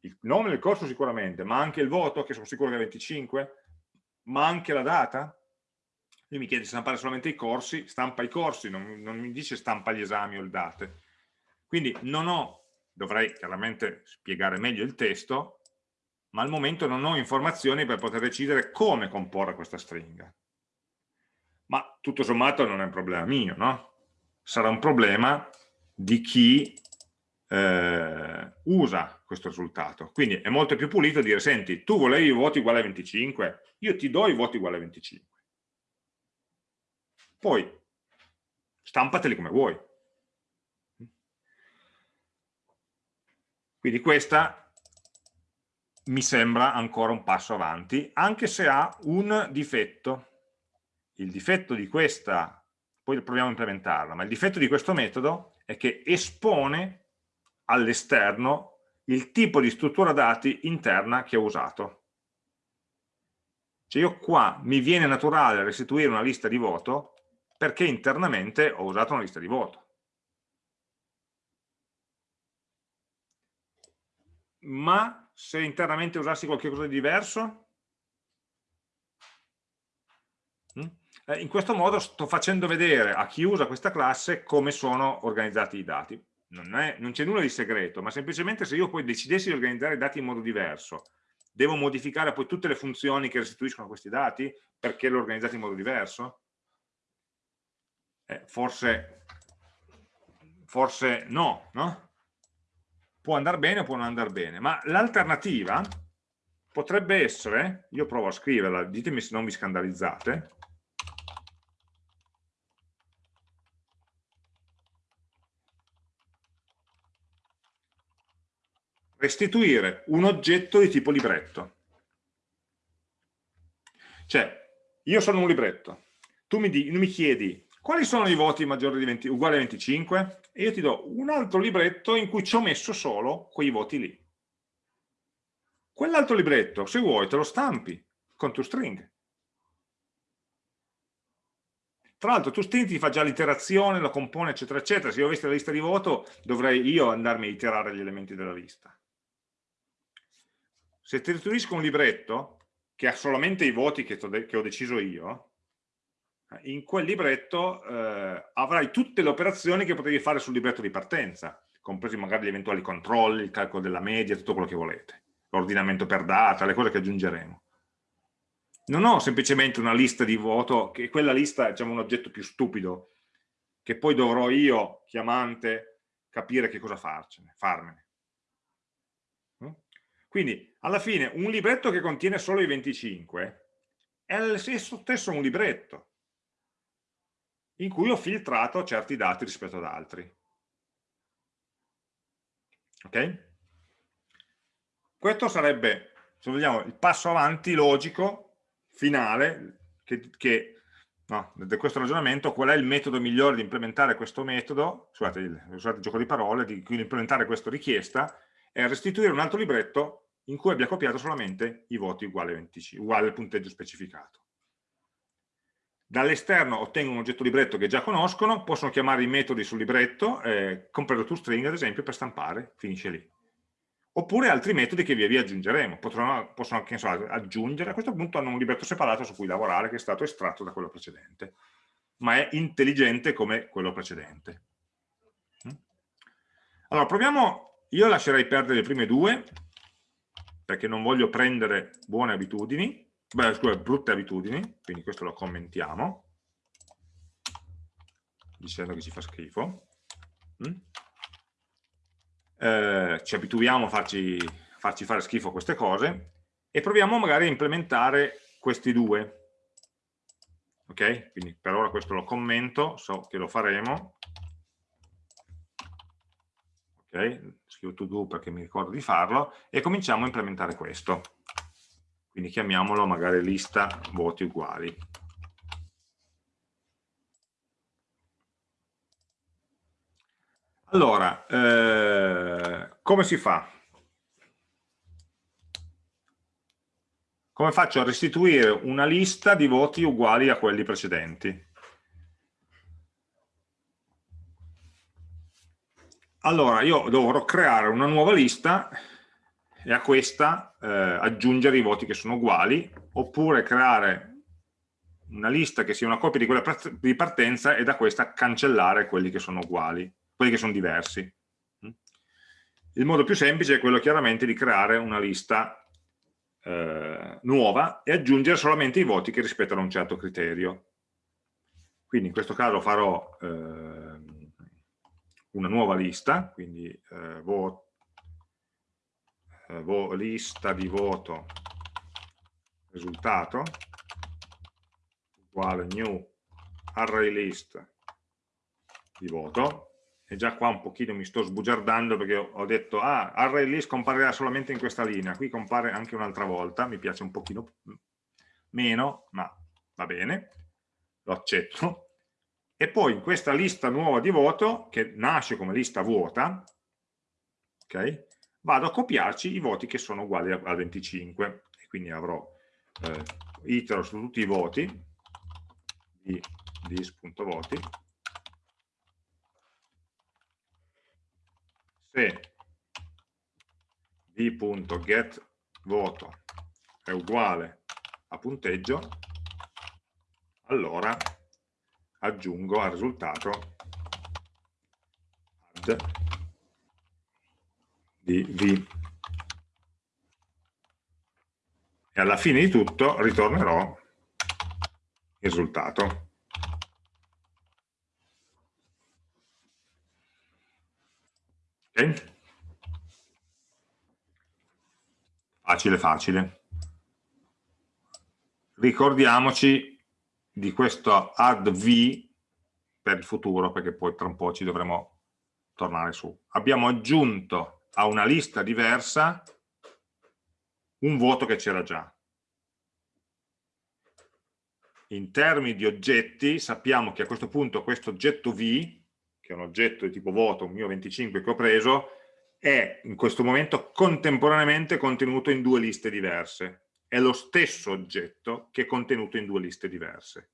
il nome del corso sicuramente, ma anche il voto, che sono sicuro che è 25, ma anche la data. Lui mi chiede di stampare solamente i corsi, stampa i corsi, non, non mi dice stampa gli esami o le date. Quindi non ho, dovrei chiaramente spiegare meglio il testo, ma al momento non ho informazioni per poter decidere come comporre questa stringa. Ma tutto sommato non è un problema mio, no? Sarà un problema di chi eh, usa questo risultato. Quindi è molto più pulito dire, senti, tu volevi i voti uguali a 25, io ti do i voti uguali a 25. Poi stampateli come vuoi. Quindi questa mi sembra ancora un passo avanti, anche se ha un difetto. Il difetto di questa poi proviamo a implementarla, ma il difetto di questo metodo è che espone all'esterno il tipo di struttura dati interna che ho usato. Cioè io qua mi viene naturale restituire una lista di voto perché internamente ho usato una lista di voto. Ma se internamente usassi qualcosa di diverso? Mm? Eh, in questo modo sto facendo vedere a chi usa questa classe come sono organizzati i dati. Non c'è nulla di segreto, ma semplicemente se io poi decidessi di organizzare i dati in modo diverso, devo modificare poi tutte le funzioni che restituiscono questi dati perché li ho organizzati in modo diverso? Eh, forse, forse no, no? Può andare bene o può non andare bene, ma l'alternativa potrebbe essere, io provo a scriverla, ditemi se non vi scandalizzate, restituire un oggetto di tipo libretto. Cioè, io sono un libretto, tu mi, di, mi chiedi quali sono i voti maggiori di 20, uguali a 25 e io ti do un altro libretto in cui ci ho messo solo quei voti lì. Quell'altro libretto, se vuoi, te lo stampi con toString. Tra l'altro toString ti fa già l'iterazione, lo compone, eccetera, eccetera. Se io avessi la lista di voto, dovrei io andarmi a iterare gli elementi della lista. Se ti restituisco un libretto che ha solamente i voti che, che ho deciso io, in quel libretto eh, avrai tutte le operazioni che potevi fare sul libretto di partenza, compresi magari gli eventuali controlli, il calcolo della media, tutto quello che volete, l'ordinamento per data, le cose che aggiungeremo. Non ho semplicemente una lista di voto, che quella lista è diciamo, un oggetto più stupido, che poi dovrò io, chiamante, capire che cosa farcene, farmene. Quindi alla fine un libretto che contiene solo i 25 è lo stesso un libretto in cui ho filtrato certi dati rispetto ad altri. Ok? Questo sarebbe, se vogliamo, il passo avanti logico, finale, che, che no, da questo ragionamento, qual è il metodo migliore di implementare questo metodo, scusate, scusate il gioco di parole, di quindi implementare questa richiesta, è restituire un altro libretto in cui abbia copiato solamente i voti uguali, 20, uguali al punteggio specificato. Dall'esterno ottengono un oggetto libretto che già conoscono, possono chiamare i metodi sul libretto, eh, compreso toString ad esempio, per stampare, finisce lì. Oppure altri metodi che via via aggiungeremo, Potrò, possono so, aggiungere, a questo punto hanno un libretto separato su cui lavorare che è stato estratto da quello precedente, ma è intelligente come quello precedente. Mm? Allora, proviamo, io lascerei perdere le prime due, perché non voglio prendere buone abitudini, beh, scusa, brutte abitudini, quindi questo lo commentiamo, dicendo che ci fa schifo. Mm? Eh, ci abituiamo a farci, farci fare schifo queste cose e proviamo magari a implementare questi due. Ok? Quindi per ora questo lo commento, so che lo faremo. Ok? Scrivo to do perché mi ricordo di farlo e cominciamo a implementare questo quindi chiamiamolo magari lista voti uguali. Allora, eh, come si fa? Come faccio a restituire una lista di voti uguali a quelli precedenti? Allora, io dovrò creare una nuova lista e a questa eh, aggiungere i voti che sono uguali, oppure creare una lista che sia una copia di quella di partenza e da questa cancellare quelli che sono uguali, quelli che sono diversi. Mm? Il modo più semplice è quello chiaramente di creare una lista eh, nuova e aggiungere solamente i voti che rispettano un certo criterio. Quindi in questo caso farò eh, una nuova lista, quindi eh, voto eh, lista di voto risultato uguale new array list di voto. E già qua un pochino mi sto sbugiardando perché ho detto ah, array list comparirà solamente in questa linea qui compare anche un'altra volta mi piace un pochino meno ma va bene lo accetto e poi in questa lista nuova di voto che nasce come lista vuota ok? Vado a copiarci i voti che sono uguali a, 25 e quindi avrò eh, itero su tutti i voti di dis.voti se d.getVoto è uguale a punteggio allora aggiungo al risultato add di V. E alla fine di tutto ritornerò il risultato. Ok? Facile, facile. Ricordiamoci di questo add V per il futuro, perché poi tra un po' ci dovremo tornare su. Abbiamo aggiunto a una lista diversa un voto che c'era già. In termini di oggetti sappiamo che a questo punto questo oggetto V, che è un oggetto di tipo voto, un mio 25 che ho preso, è in questo momento contemporaneamente contenuto in due liste diverse. È lo stesso oggetto che è contenuto in due liste diverse.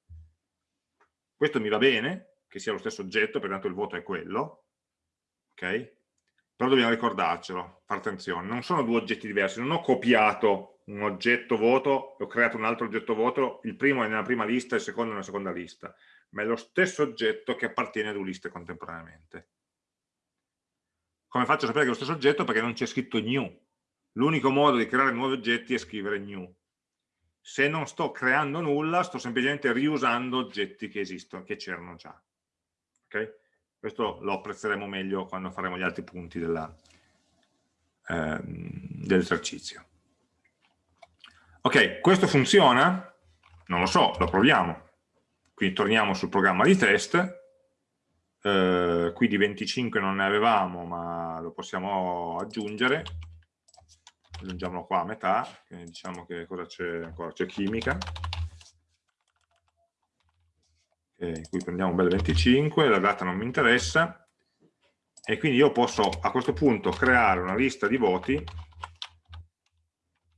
Questo mi va bene, che sia lo stesso oggetto, perché tanto il voto è quello, ok? però dobbiamo ricordarcelo, fare attenzione, non sono due oggetti diversi, non ho copiato un oggetto voto ho creato un altro oggetto voto, il primo è nella prima lista e il secondo è nella seconda lista, ma è lo stesso oggetto che appartiene a due liste contemporaneamente. Come faccio a sapere che è lo stesso oggetto? Perché non c'è scritto new. L'unico modo di creare nuovi oggetti è scrivere new. Se non sto creando nulla, sto semplicemente riusando oggetti che esistono, che c'erano già. Okay? Questo lo apprezzeremo meglio quando faremo gli altri punti ehm, dell'esercizio. ok, questo funziona? Non lo so, lo proviamo. Quindi torniamo sul programma di test. Eh, qui di 25 non ne avevamo, ma lo possiamo aggiungere. Aggiungiamolo qua a metà, diciamo che cosa c'è ancora? C'è chimica. in cui prendiamo un bel 25, la data non mi interessa, e quindi io posso a questo punto creare una lista di voti,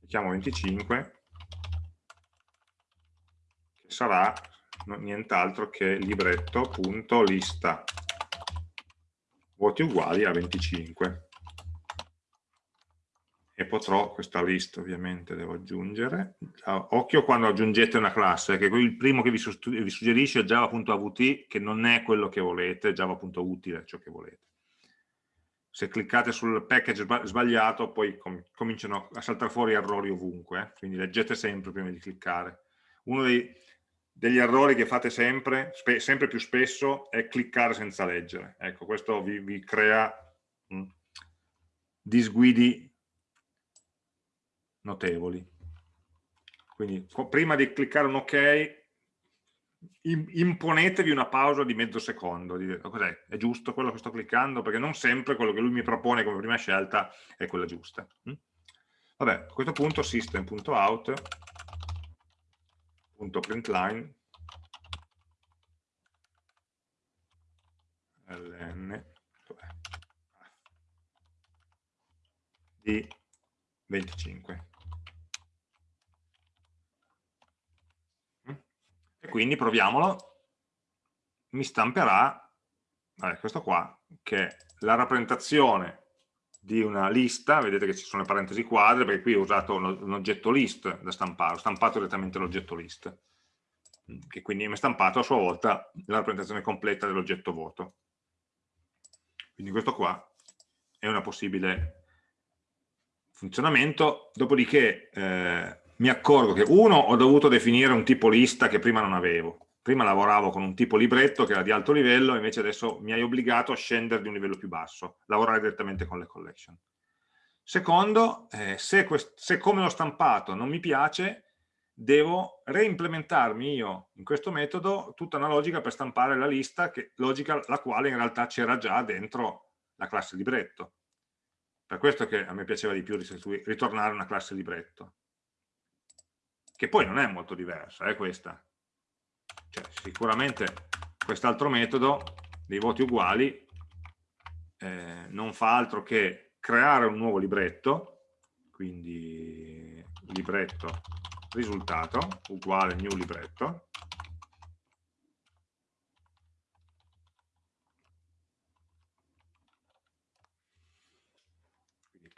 chiamo 25, che sarà nient'altro che libretto.lista voti uguali a 25 e potrò, questa lista ovviamente devo aggiungere, occhio quando aggiungete una classe, che il primo che vi, suggerisce è java.avt, che non è quello che volete, java.utile ciò che volete. Se cliccate sul package sbagliato poi com cominciano a saltare fuori errori ovunque, eh? quindi leggete sempre prima di cliccare. Uno dei, degli errori che fate sempre, sempre più spesso, è cliccare senza leggere. Ecco, questo vi, vi crea mh, mm, disguidi notevoli. Quindi prima di cliccare un ok, imponetevi una pausa di mezzo secondo, di dire? È giusto quello che sto cliccando? Perché non sempre quello che lui mi propone come prima scelta è quella giusta. Mm? Vabbè, a questo punto system.out.println ln di 25 e quindi proviamolo, mi stamperà, vabbè, questo qua, che è la rappresentazione di una lista, vedete che ci sono le parentesi quadre, perché qui ho usato un oggetto list da stampare, ho stampato direttamente l'oggetto list, che quindi mi ha stampato a sua volta la rappresentazione completa dell'oggetto voto. Quindi questo qua è una possibile funzionamento, dopodiché eh, mi accorgo che uno ho dovuto definire un tipo lista che prima non avevo. Prima lavoravo con un tipo libretto che era di alto livello invece adesso mi hai obbligato a scendere di un livello più basso lavorare direttamente con le collection. Secondo eh, se, se come l'ho stampato non mi piace devo reimplementarmi io in questo metodo tutta una logica per stampare la lista che, logica la quale in realtà c'era già dentro la classe libretto. Per questo che a me piaceva di più ritornare a una classe libretto che poi non è molto diversa, è questa. Cioè, sicuramente quest'altro metodo dei voti uguali eh, non fa altro che creare un nuovo libretto, quindi libretto risultato uguale new libretto,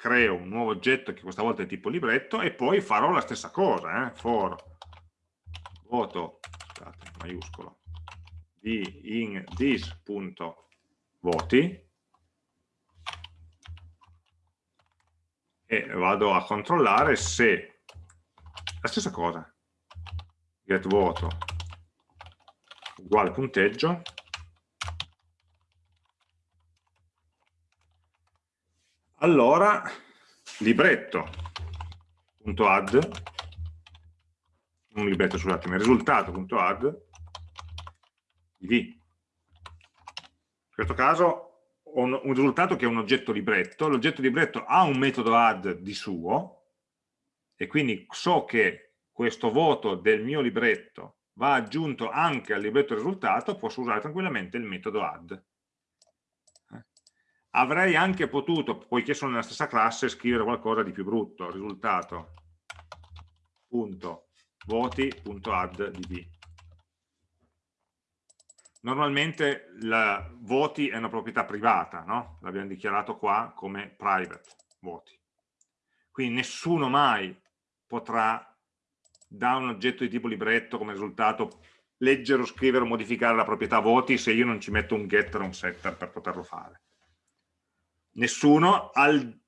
creo un nuovo oggetto che questa volta è tipo libretto e poi farò la stessa cosa, eh? for voto, scusate, maiuscolo, di in this.voti e vado a controllare se la stessa cosa, get voto uguale punteggio allora libretto.add un libretto scusatemi, risultato.add in questo caso ho un, un risultato che è un oggetto libretto. L'oggetto libretto ha un metodo add di suo e quindi so che questo voto del mio libretto va aggiunto anche al libretto risultato posso usare tranquillamente il metodo add avrei anche potuto, poiché sono nella stessa classe, scrivere qualcosa di più brutto, risultato punto voti.add v. Normalmente la voti è una proprietà privata, no? l'abbiamo dichiarato qua come private voti. Quindi nessuno mai potrà da un oggetto di tipo libretto come risultato leggere o scrivere o modificare la proprietà voti se io non ci metto un getter o un setter per poterlo fare nessuno al,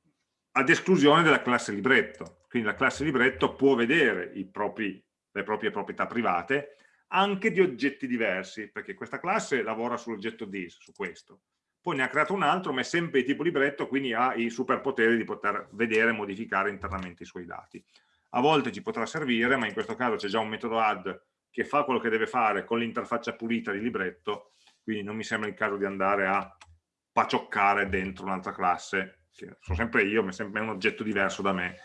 ad esclusione della classe libretto. Quindi la classe libretto può vedere propri, le proprie proprietà private anche di oggetti diversi, perché questa classe lavora sull'oggetto this, su questo. Poi ne ha creato un altro, ma è sempre di tipo libretto, quindi ha i superpoteri di poter vedere e modificare internamente i suoi dati. A volte ci potrà servire, ma in questo caso c'è già un metodo add che fa quello che deve fare con l'interfaccia pulita di libretto, quindi non mi sembra il caso di andare a pacioccare dentro un'altra classe, che sono sempre io, ma è sempre un oggetto diverso da me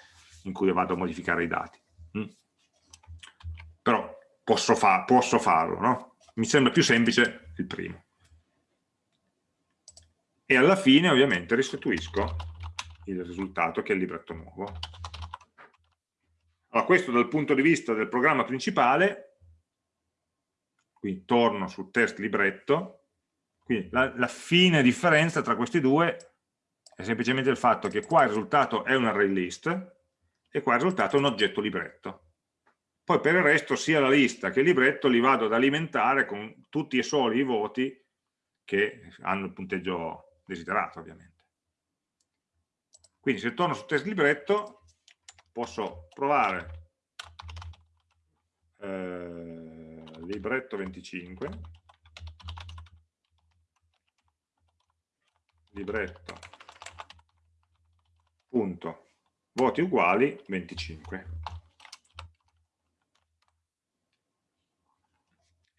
in cui vado a modificare i dati. Mm? Però posso, fa posso farlo, no? mi sembra più semplice il primo. E alla fine ovviamente restituisco il risultato che è il libretto nuovo. Allora, questo dal punto di vista del programma principale, qui torno sul test libretto, quindi la, la fine differenza tra questi due è semplicemente il fatto che qua il risultato è un array list e qua il risultato è un oggetto libretto. Poi per il resto sia la lista che il libretto li vado ad alimentare con tutti e soli i voti che hanno il punteggio desiderato ovviamente. Quindi se torno sul test libretto posso provare eh, libretto 25 libretto punto. Voti uguali 25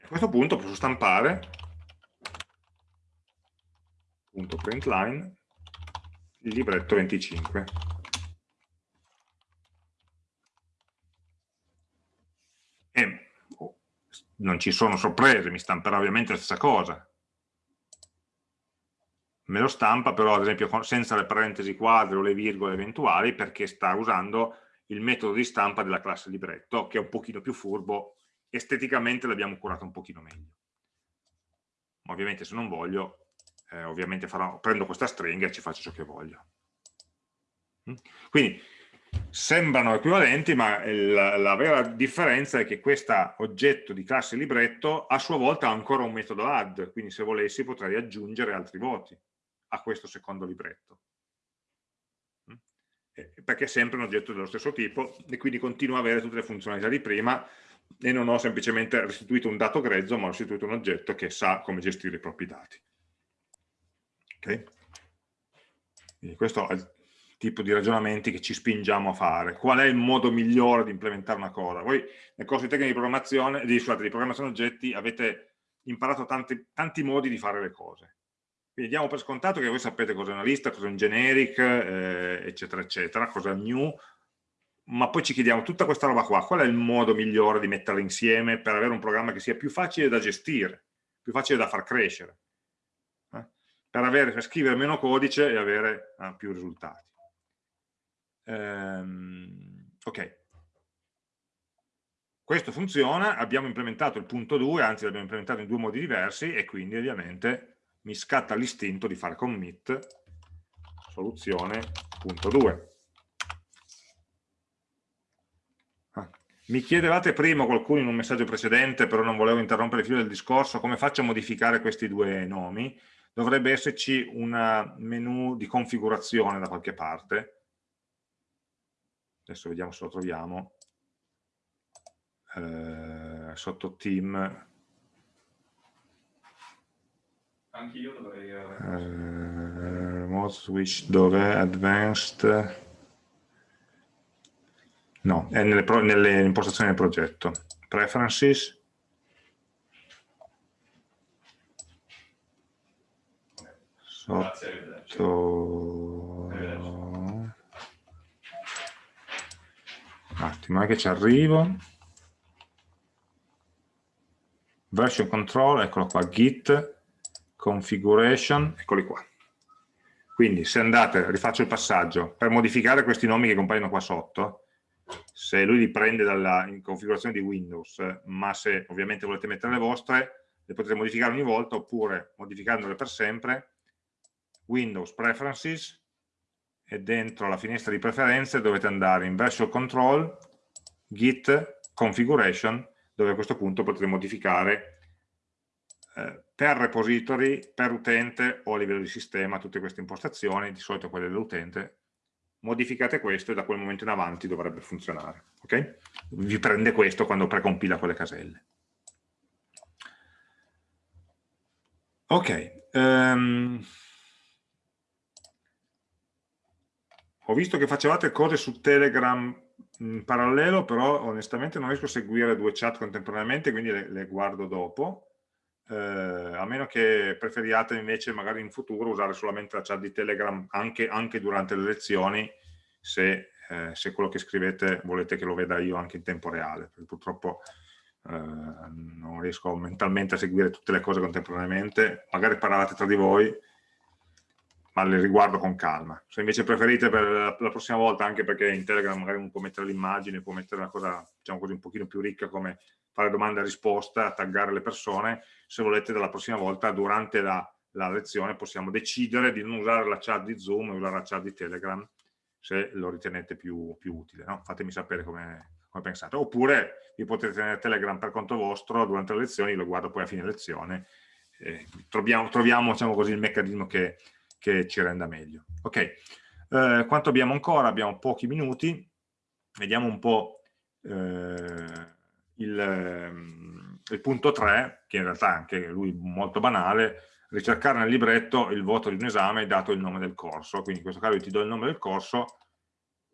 a questo punto posso stampare. Punto print line il libretto 25 e oh, non ci sono sorprese, mi stamperà ovviamente la stessa cosa me lo stampa però ad esempio senza le parentesi quadre o le virgole eventuali perché sta usando il metodo di stampa della classe libretto che è un pochino più furbo esteticamente l'abbiamo curato un pochino meglio. Ovviamente se non voglio eh, ovviamente farò, prendo questa stringa e ci faccio ciò che voglio. Mm? quindi sembrano equivalenti ma la, la vera differenza è che questo oggetto di classe libretto a sua volta ha ancora un metodo add quindi se volessi potrei aggiungere altri voti a questo secondo libretto. Mm? Perché è sempre un oggetto dello stesso tipo e quindi continua a avere tutte le funzionalità di prima e non ho semplicemente restituito un dato grezzo, ma ho restituito un oggetto che sa come gestire i propri dati. Okay? Quindi questo è il tipo di ragionamenti che ci spingiamo a fare. Qual è il modo migliore di implementare una cosa? Voi nel corso di tecniche di programmazione, di, scusate, di programmazione oggetti avete imparato tanti, tanti modi di fare le cose quindi diamo per scontato che voi sapete cosa è una lista, cosa è un generic, eh, eccetera, eccetera, cosa è un new, ma poi ci chiediamo tutta questa roba qua, qual è il modo migliore di metterla insieme per avere un programma che sia più facile da gestire, più facile da far crescere, eh? per, avere, per, scrivere meno codice e avere eh, più risultati. Ehm, ok. Questo funziona, abbiamo implementato il punto 2, anzi l'abbiamo implementato in due modi diversi e quindi ovviamente mi scatta l'istinto di fare commit soluzione.2. Ah. Mi chiedevate prima qualcuno in un messaggio precedente, però non volevo interrompere il filo del discorso, come faccio a modificare questi due nomi? Dovrebbe esserci un menu di configurazione da qualche parte. Adesso vediamo se lo troviamo. Eh, sotto team anche io dovrei... Uh, remote switch dov'è? Advanced... No, è nelle, nelle impostazioni del progetto. Preferences. Sotto... Un attimo, è che ci arrivo. Version control, eccolo qua, git configuration, eccoli qua. Quindi se andate, rifaccio il passaggio, per modificare questi nomi che compaiono qua sotto, se lui li prende dalla configurazione di Windows, ma se ovviamente volete mettere le vostre, le potete modificare ogni volta oppure modificandole per sempre, Windows Preferences e dentro la finestra di preferenze dovete andare in Version Control, Git Configuration, dove a questo punto potete modificare eh, per repository, per utente o a livello di sistema, tutte queste impostazioni, di solito quelle dell'utente, modificate questo e da quel momento in avanti dovrebbe funzionare. Okay? Vi prende questo quando precompila quelle caselle. Ok. Um, ho visto che facevate cose su Telegram in parallelo, però onestamente non riesco a seguire due chat contemporaneamente, quindi le, le guardo dopo eh, a meno che preferiate invece magari in futuro usare solamente la chat di Telegram anche, anche durante le lezioni se, eh, se, quello che scrivete volete che lo veda io anche in tempo reale, perché purtroppo eh, non riesco mentalmente a seguire tutte le cose contemporaneamente, magari parlavate tra di voi, ma le riguardo con calma. Se invece preferite per la prossima volta, anche perché in Telegram magari uno può mettere l'immagine, può mettere una cosa, diciamo così, un pochino più ricca come fare domanda e risposta, taggare le persone, se volete dalla prossima volta, durante la, la lezione, possiamo decidere di non usare la chat di Zoom e usare la chat di Telegram, se lo ritenete più, più utile. No? Fatemi sapere come, come pensate. Oppure vi potete tenere Telegram per conto vostro durante le lezioni, lo guardo poi a fine lezione, eh, troviamo, troviamo diciamo così, il meccanismo che che ci renda meglio. Ok, eh, quanto abbiamo ancora? Abbiamo pochi minuti, vediamo un po' eh, il, ehm, il, punto 3, che in realtà è anche lui molto banale, ricercare nel libretto il voto di un esame dato il nome del corso, quindi in questo caso io ti do il nome del corso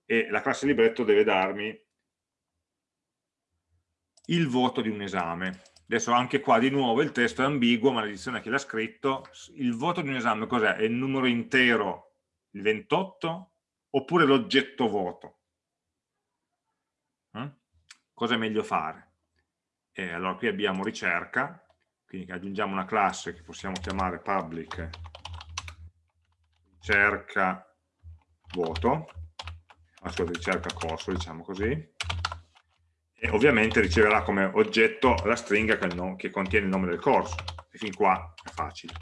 e la classe libretto deve darmi il voto di un esame. Adesso anche qua di nuovo il testo è ambiguo, ma l'edizione che l'ha scritto, il voto di un esame cos'è? È il numero intero, il 28, oppure l'oggetto voto? Eh? Cosa è meglio fare? E allora qui abbiamo ricerca, quindi aggiungiamo una classe che possiamo chiamare public ricerca voto, ascolta ricerca corso, diciamo così, e ovviamente riceverà come oggetto la stringa che, no, che contiene il nome del corso. E fin qua è facile.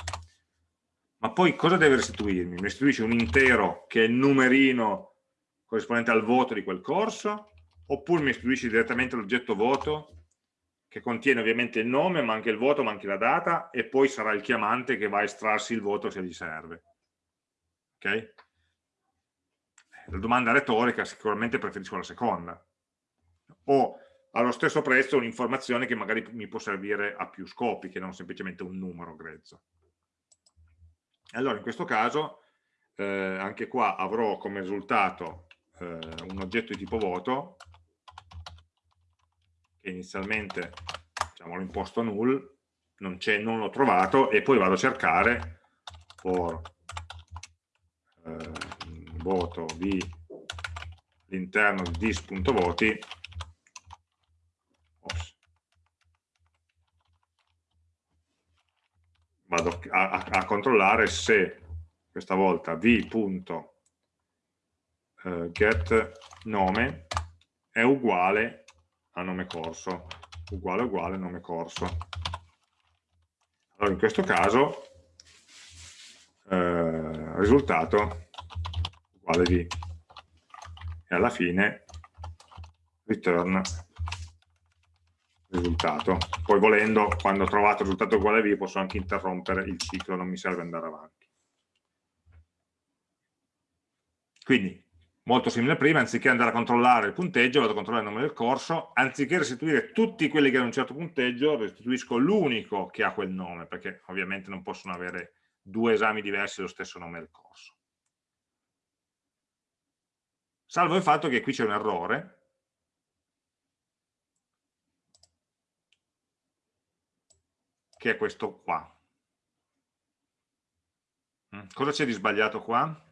Ma poi cosa deve restituirmi? mi restituisce un intero che è il numerino corrispondente al voto di quel corso? Oppure mi restituisce direttamente l'oggetto voto che contiene ovviamente il nome ma anche il voto ma anche la data e poi sarà il chiamante che va a estrarsi il voto se gli serve. Ok? la domanda retorica sicuramente preferisco la seconda. O allo stesso prezzo un'informazione che magari mi può servire a più scopi che non semplicemente un numero grezzo. Allora in questo caso eh, anche qua avrò come risultato eh, un oggetto di tipo voto che inizialmente diciamo, l'ho imposto null, non, non l'ho trovato e poi vado a cercare for eh, voto di all'interno di dis.voti vado a, a, a controllare se questa volta v.get eh, è uguale a nome corso, uguale uguale nome corso. Allora in questo caso eh, risultato uguale v e alla fine return risultato. Poi volendo, quando ho trovato il risultato uguale a v, posso anche interrompere il ciclo, non mi serve andare avanti. Quindi, molto simile a prima, anziché andare a controllare il punteggio, vado a controllare il nome del corso, anziché restituire tutti quelli che hanno un certo punteggio, restituisco l'unico che ha quel nome, perché ovviamente non possono avere due esami diversi dello stesso nome del corso. Salvo il fatto che qui c'è un errore, che è questo qua. Mm, cosa c'è di sbagliato qua?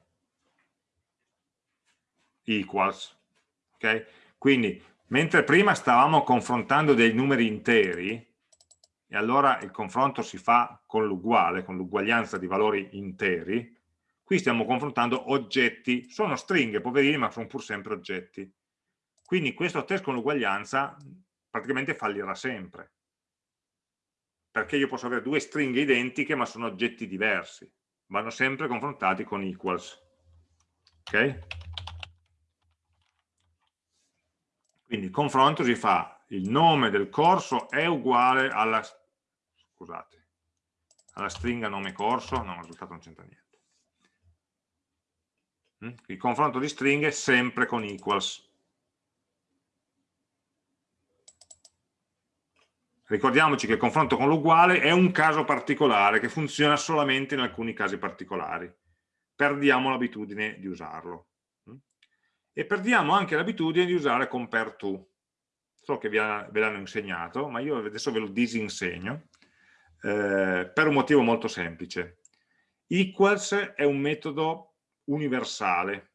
Equals. Okay? Quindi, mentre prima stavamo confrontando dei numeri interi, e allora il confronto si fa con l'uguale, con l'uguaglianza di valori interi, qui stiamo confrontando oggetti, sono stringhe, poverini, ma sono pur sempre oggetti. Quindi questo test con l'uguaglianza praticamente fallirà sempre perché io posso avere due stringhe identiche ma sono oggetti diversi vanno sempre confrontati con equals ok? quindi il confronto si fa il nome del corso è uguale alla scusate alla stringa nome corso no, il risultato non c'entra niente mm? il confronto di stringhe sempre con equals Ricordiamoci che il confronto con l'uguale è un caso particolare che funziona solamente in alcuni casi particolari. Perdiamo l'abitudine di usarlo. E perdiamo anche l'abitudine di usare compare to. So che ve l'hanno insegnato, ma io adesso ve lo disinsegno eh, per un motivo molto semplice. Equals è un metodo universale.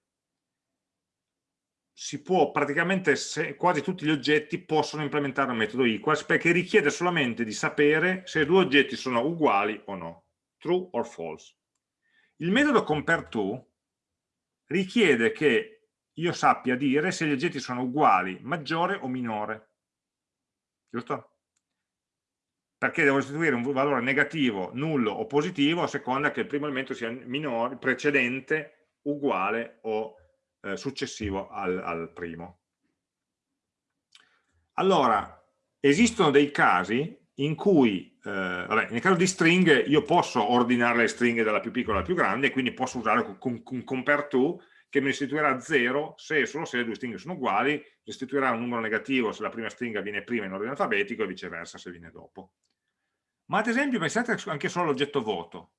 Si può praticamente, se, quasi tutti gli oggetti possono implementare un metodo equals perché richiede solamente di sapere se due oggetti sono uguali o no, true or false. Il metodo compareTo richiede che io sappia dire se gli oggetti sono uguali, maggiore o minore. Giusto? Perché devo restituire un valore negativo, nullo o positivo a seconda che il primo elemento sia minore, precedente, uguale o eh, successivo al, al primo. Allora, esistono dei casi in cui, eh, vabbè, nel caso di stringhe, io posso ordinare le stringhe dalla più piccola alla più grande, quindi posso usare un, un compare to che mi restituirà 0 se e solo se le due stringhe sono uguali, restituirà un numero negativo se la prima stringa viene prima in ordine alfabetico e viceversa se viene dopo. Ma ad esempio pensate anche solo all'oggetto voto.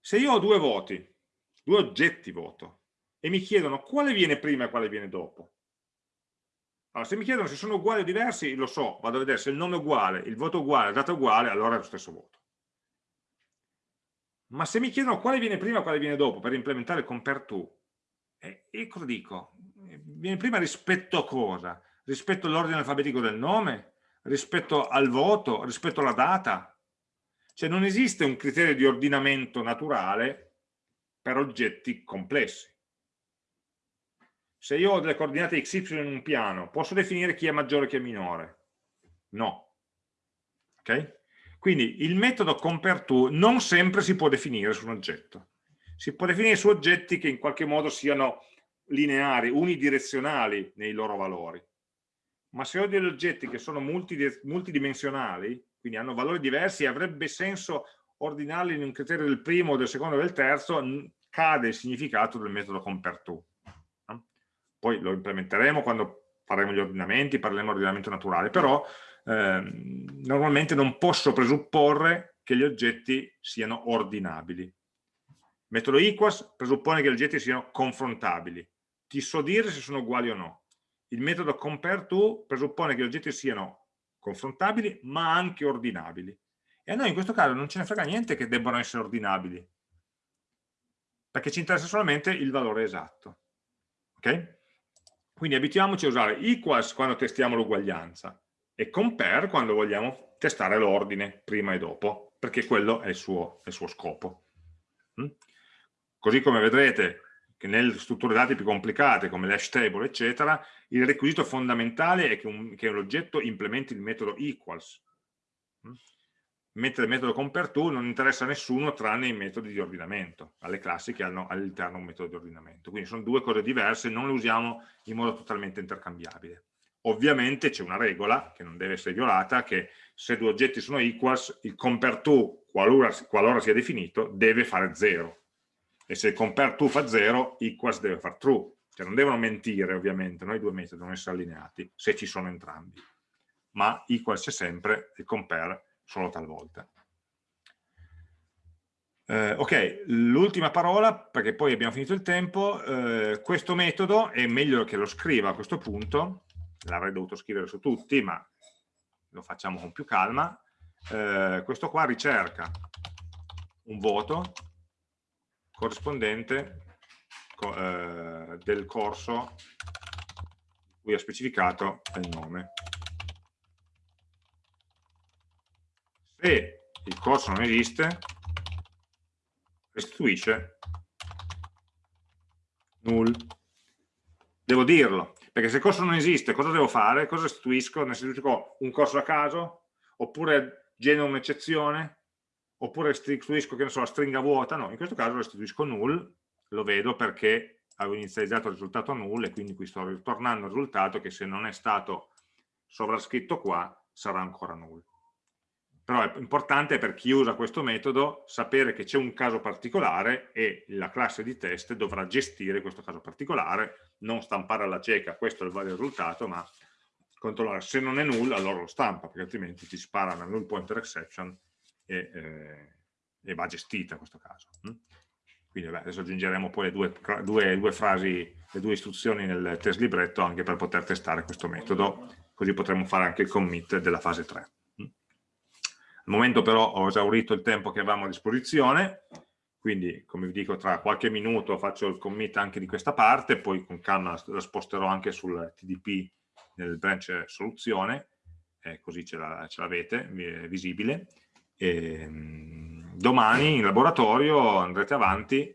Se io ho due voti, due oggetti voto, e mi chiedono quale viene prima e quale viene dopo, allora, se mi chiedono se sono uguali o diversi, lo so, vado a vedere se il nome è uguale, il voto è uguale, la data è uguale, allora è lo stesso voto. Ma se mi chiedono quale viene prima e quale viene dopo per implementare il compare to, eh, e cosa dico? Viene prima rispetto a cosa? Rispetto all'ordine alfabetico del nome? Rispetto al voto? Rispetto alla data? Cioè non esiste un criterio di ordinamento naturale per oggetti complessi se io ho delle coordinate xy in un piano, posso definire chi è maggiore e chi è minore? No. Ok? Quindi il metodo compareTo non sempre si può definire su un oggetto. Si può definire su oggetti che in qualche modo siano lineari, unidirezionali nei loro valori. Ma se ho degli oggetti che sono multidimensionali, quindi hanno valori diversi, avrebbe senso ordinarli in un criterio del primo, del secondo e del terzo, cade il significato del metodo compareTo poi lo implementeremo quando faremo gli ordinamenti, parleremo di ordinamento naturale, però ehm, normalmente non posso presupporre che gli oggetti siano ordinabili. Il metodo equals presuppone che gli oggetti siano confrontabili. Ti so dire se sono uguali o no. Il metodo compareTo presuppone che gli oggetti siano confrontabili ma anche ordinabili. E a noi in questo caso non ce ne frega niente che debbano essere ordinabili, perché ci interessa solamente il valore esatto. Ok? Quindi abituiamoci a usare equals quando testiamo l'uguaglianza e compare quando vogliamo testare l'ordine prima e dopo, perché quello è il suo, il suo scopo. Mm? Così come vedrete che nelle strutture dati più complicate come l'hash table eccetera, il requisito fondamentale è che, che l'oggetto implementi il metodo equals. Mm? Mentre il metodo compareTo non interessa a nessuno tranne i metodi di ordinamento, alle classi che hanno all'interno un metodo di ordinamento. Quindi sono due cose diverse, non le usiamo in modo totalmente intercambiabile. Ovviamente c'è una regola, che non deve essere violata, che se due oggetti sono equals, il compareTo, qualora, qualora sia definito, deve fare 0. E se il compareTo fa 0, equals deve fare true. Cioè non devono mentire, ovviamente, no? i due metodi devono essere allineati, se ci sono entrambi. Ma equals c'è sempre, il compare solo talvolta. Eh, ok, l'ultima parola, perché poi abbiamo finito il tempo, eh, questo metodo è meglio che lo scriva a questo punto, l'avrei dovuto scrivere su tutti, ma lo facciamo con più calma, eh, questo qua ricerca un voto corrispondente co eh, del corso cui ha specificato il nome. Se il corso non esiste, restituisce null. Devo dirlo, perché se il corso non esiste, cosa devo fare? Cosa restituisco? Ne restituisco un corso a caso? Oppure genero un'eccezione? Oppure restituisco, che ne so, la stringa vuota? No, in questo caso restituisco null, lo vedo perché avevo inizializzato il risultato null e quindi qui sto ritornando al risultato che se non è stato sovrascritto qua sarà ancora null però è importante per chi usa questo metodo sapere che c'è un caso particolare e la classe di test dovrà gestire questo caso particolare, non stampare alla cieca, questo è il valido risultato, ma controllare se non è null allora lo stampa, perché altrimenti ti spara una null pointer exception e, eh, e va gestita in questo caso. Mm? Quindi vabbè, adesso aggiungeremo poi le due, due, due frasi, le due istruzioni nel test libretto anche per poter testare questo metodo, così potremo fare anche il commit della fase 3. Al momento però ho esaurito il tempo che avevamo a disposizione, quindi come vi dico tra qualche minuto faccio il commit anche di questa parte, poi con calma la sposterò anche sul TDP nel branch soluzione, eh, così ce l'avete, è visibile. E, ehm, domani in laboratorio andrete avanti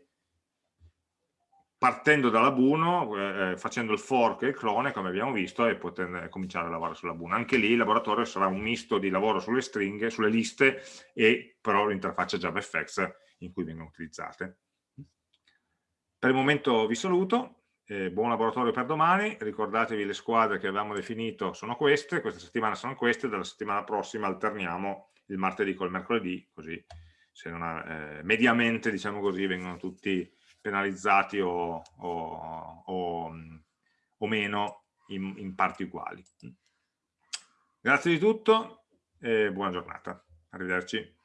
partendo dalla Buno, eh, eh, facendo il fork e il clone, come abbiamo visto, e poter cominciare a lavorare sulla Buno. Anche lì il laboratorio sarà un misto di lavoro sulle stringhe, sulle liste, e però l'interfaccia JavaFX in cui vengono utilizzate. Per il momento vi saluto, eh, buon laboratorio per domani, ricordatevi le squadre che avevamo definito sono queste, questa settimana sono queste, dalla settimana prossima alterniamo il martedì col mercoledì, così se non ha, eh, mediamente diciamo così vengono tutti penalizzati o, o, o, o meno in, in, parti uguali. Grazie di tutto e buona giornata. Arrivederci.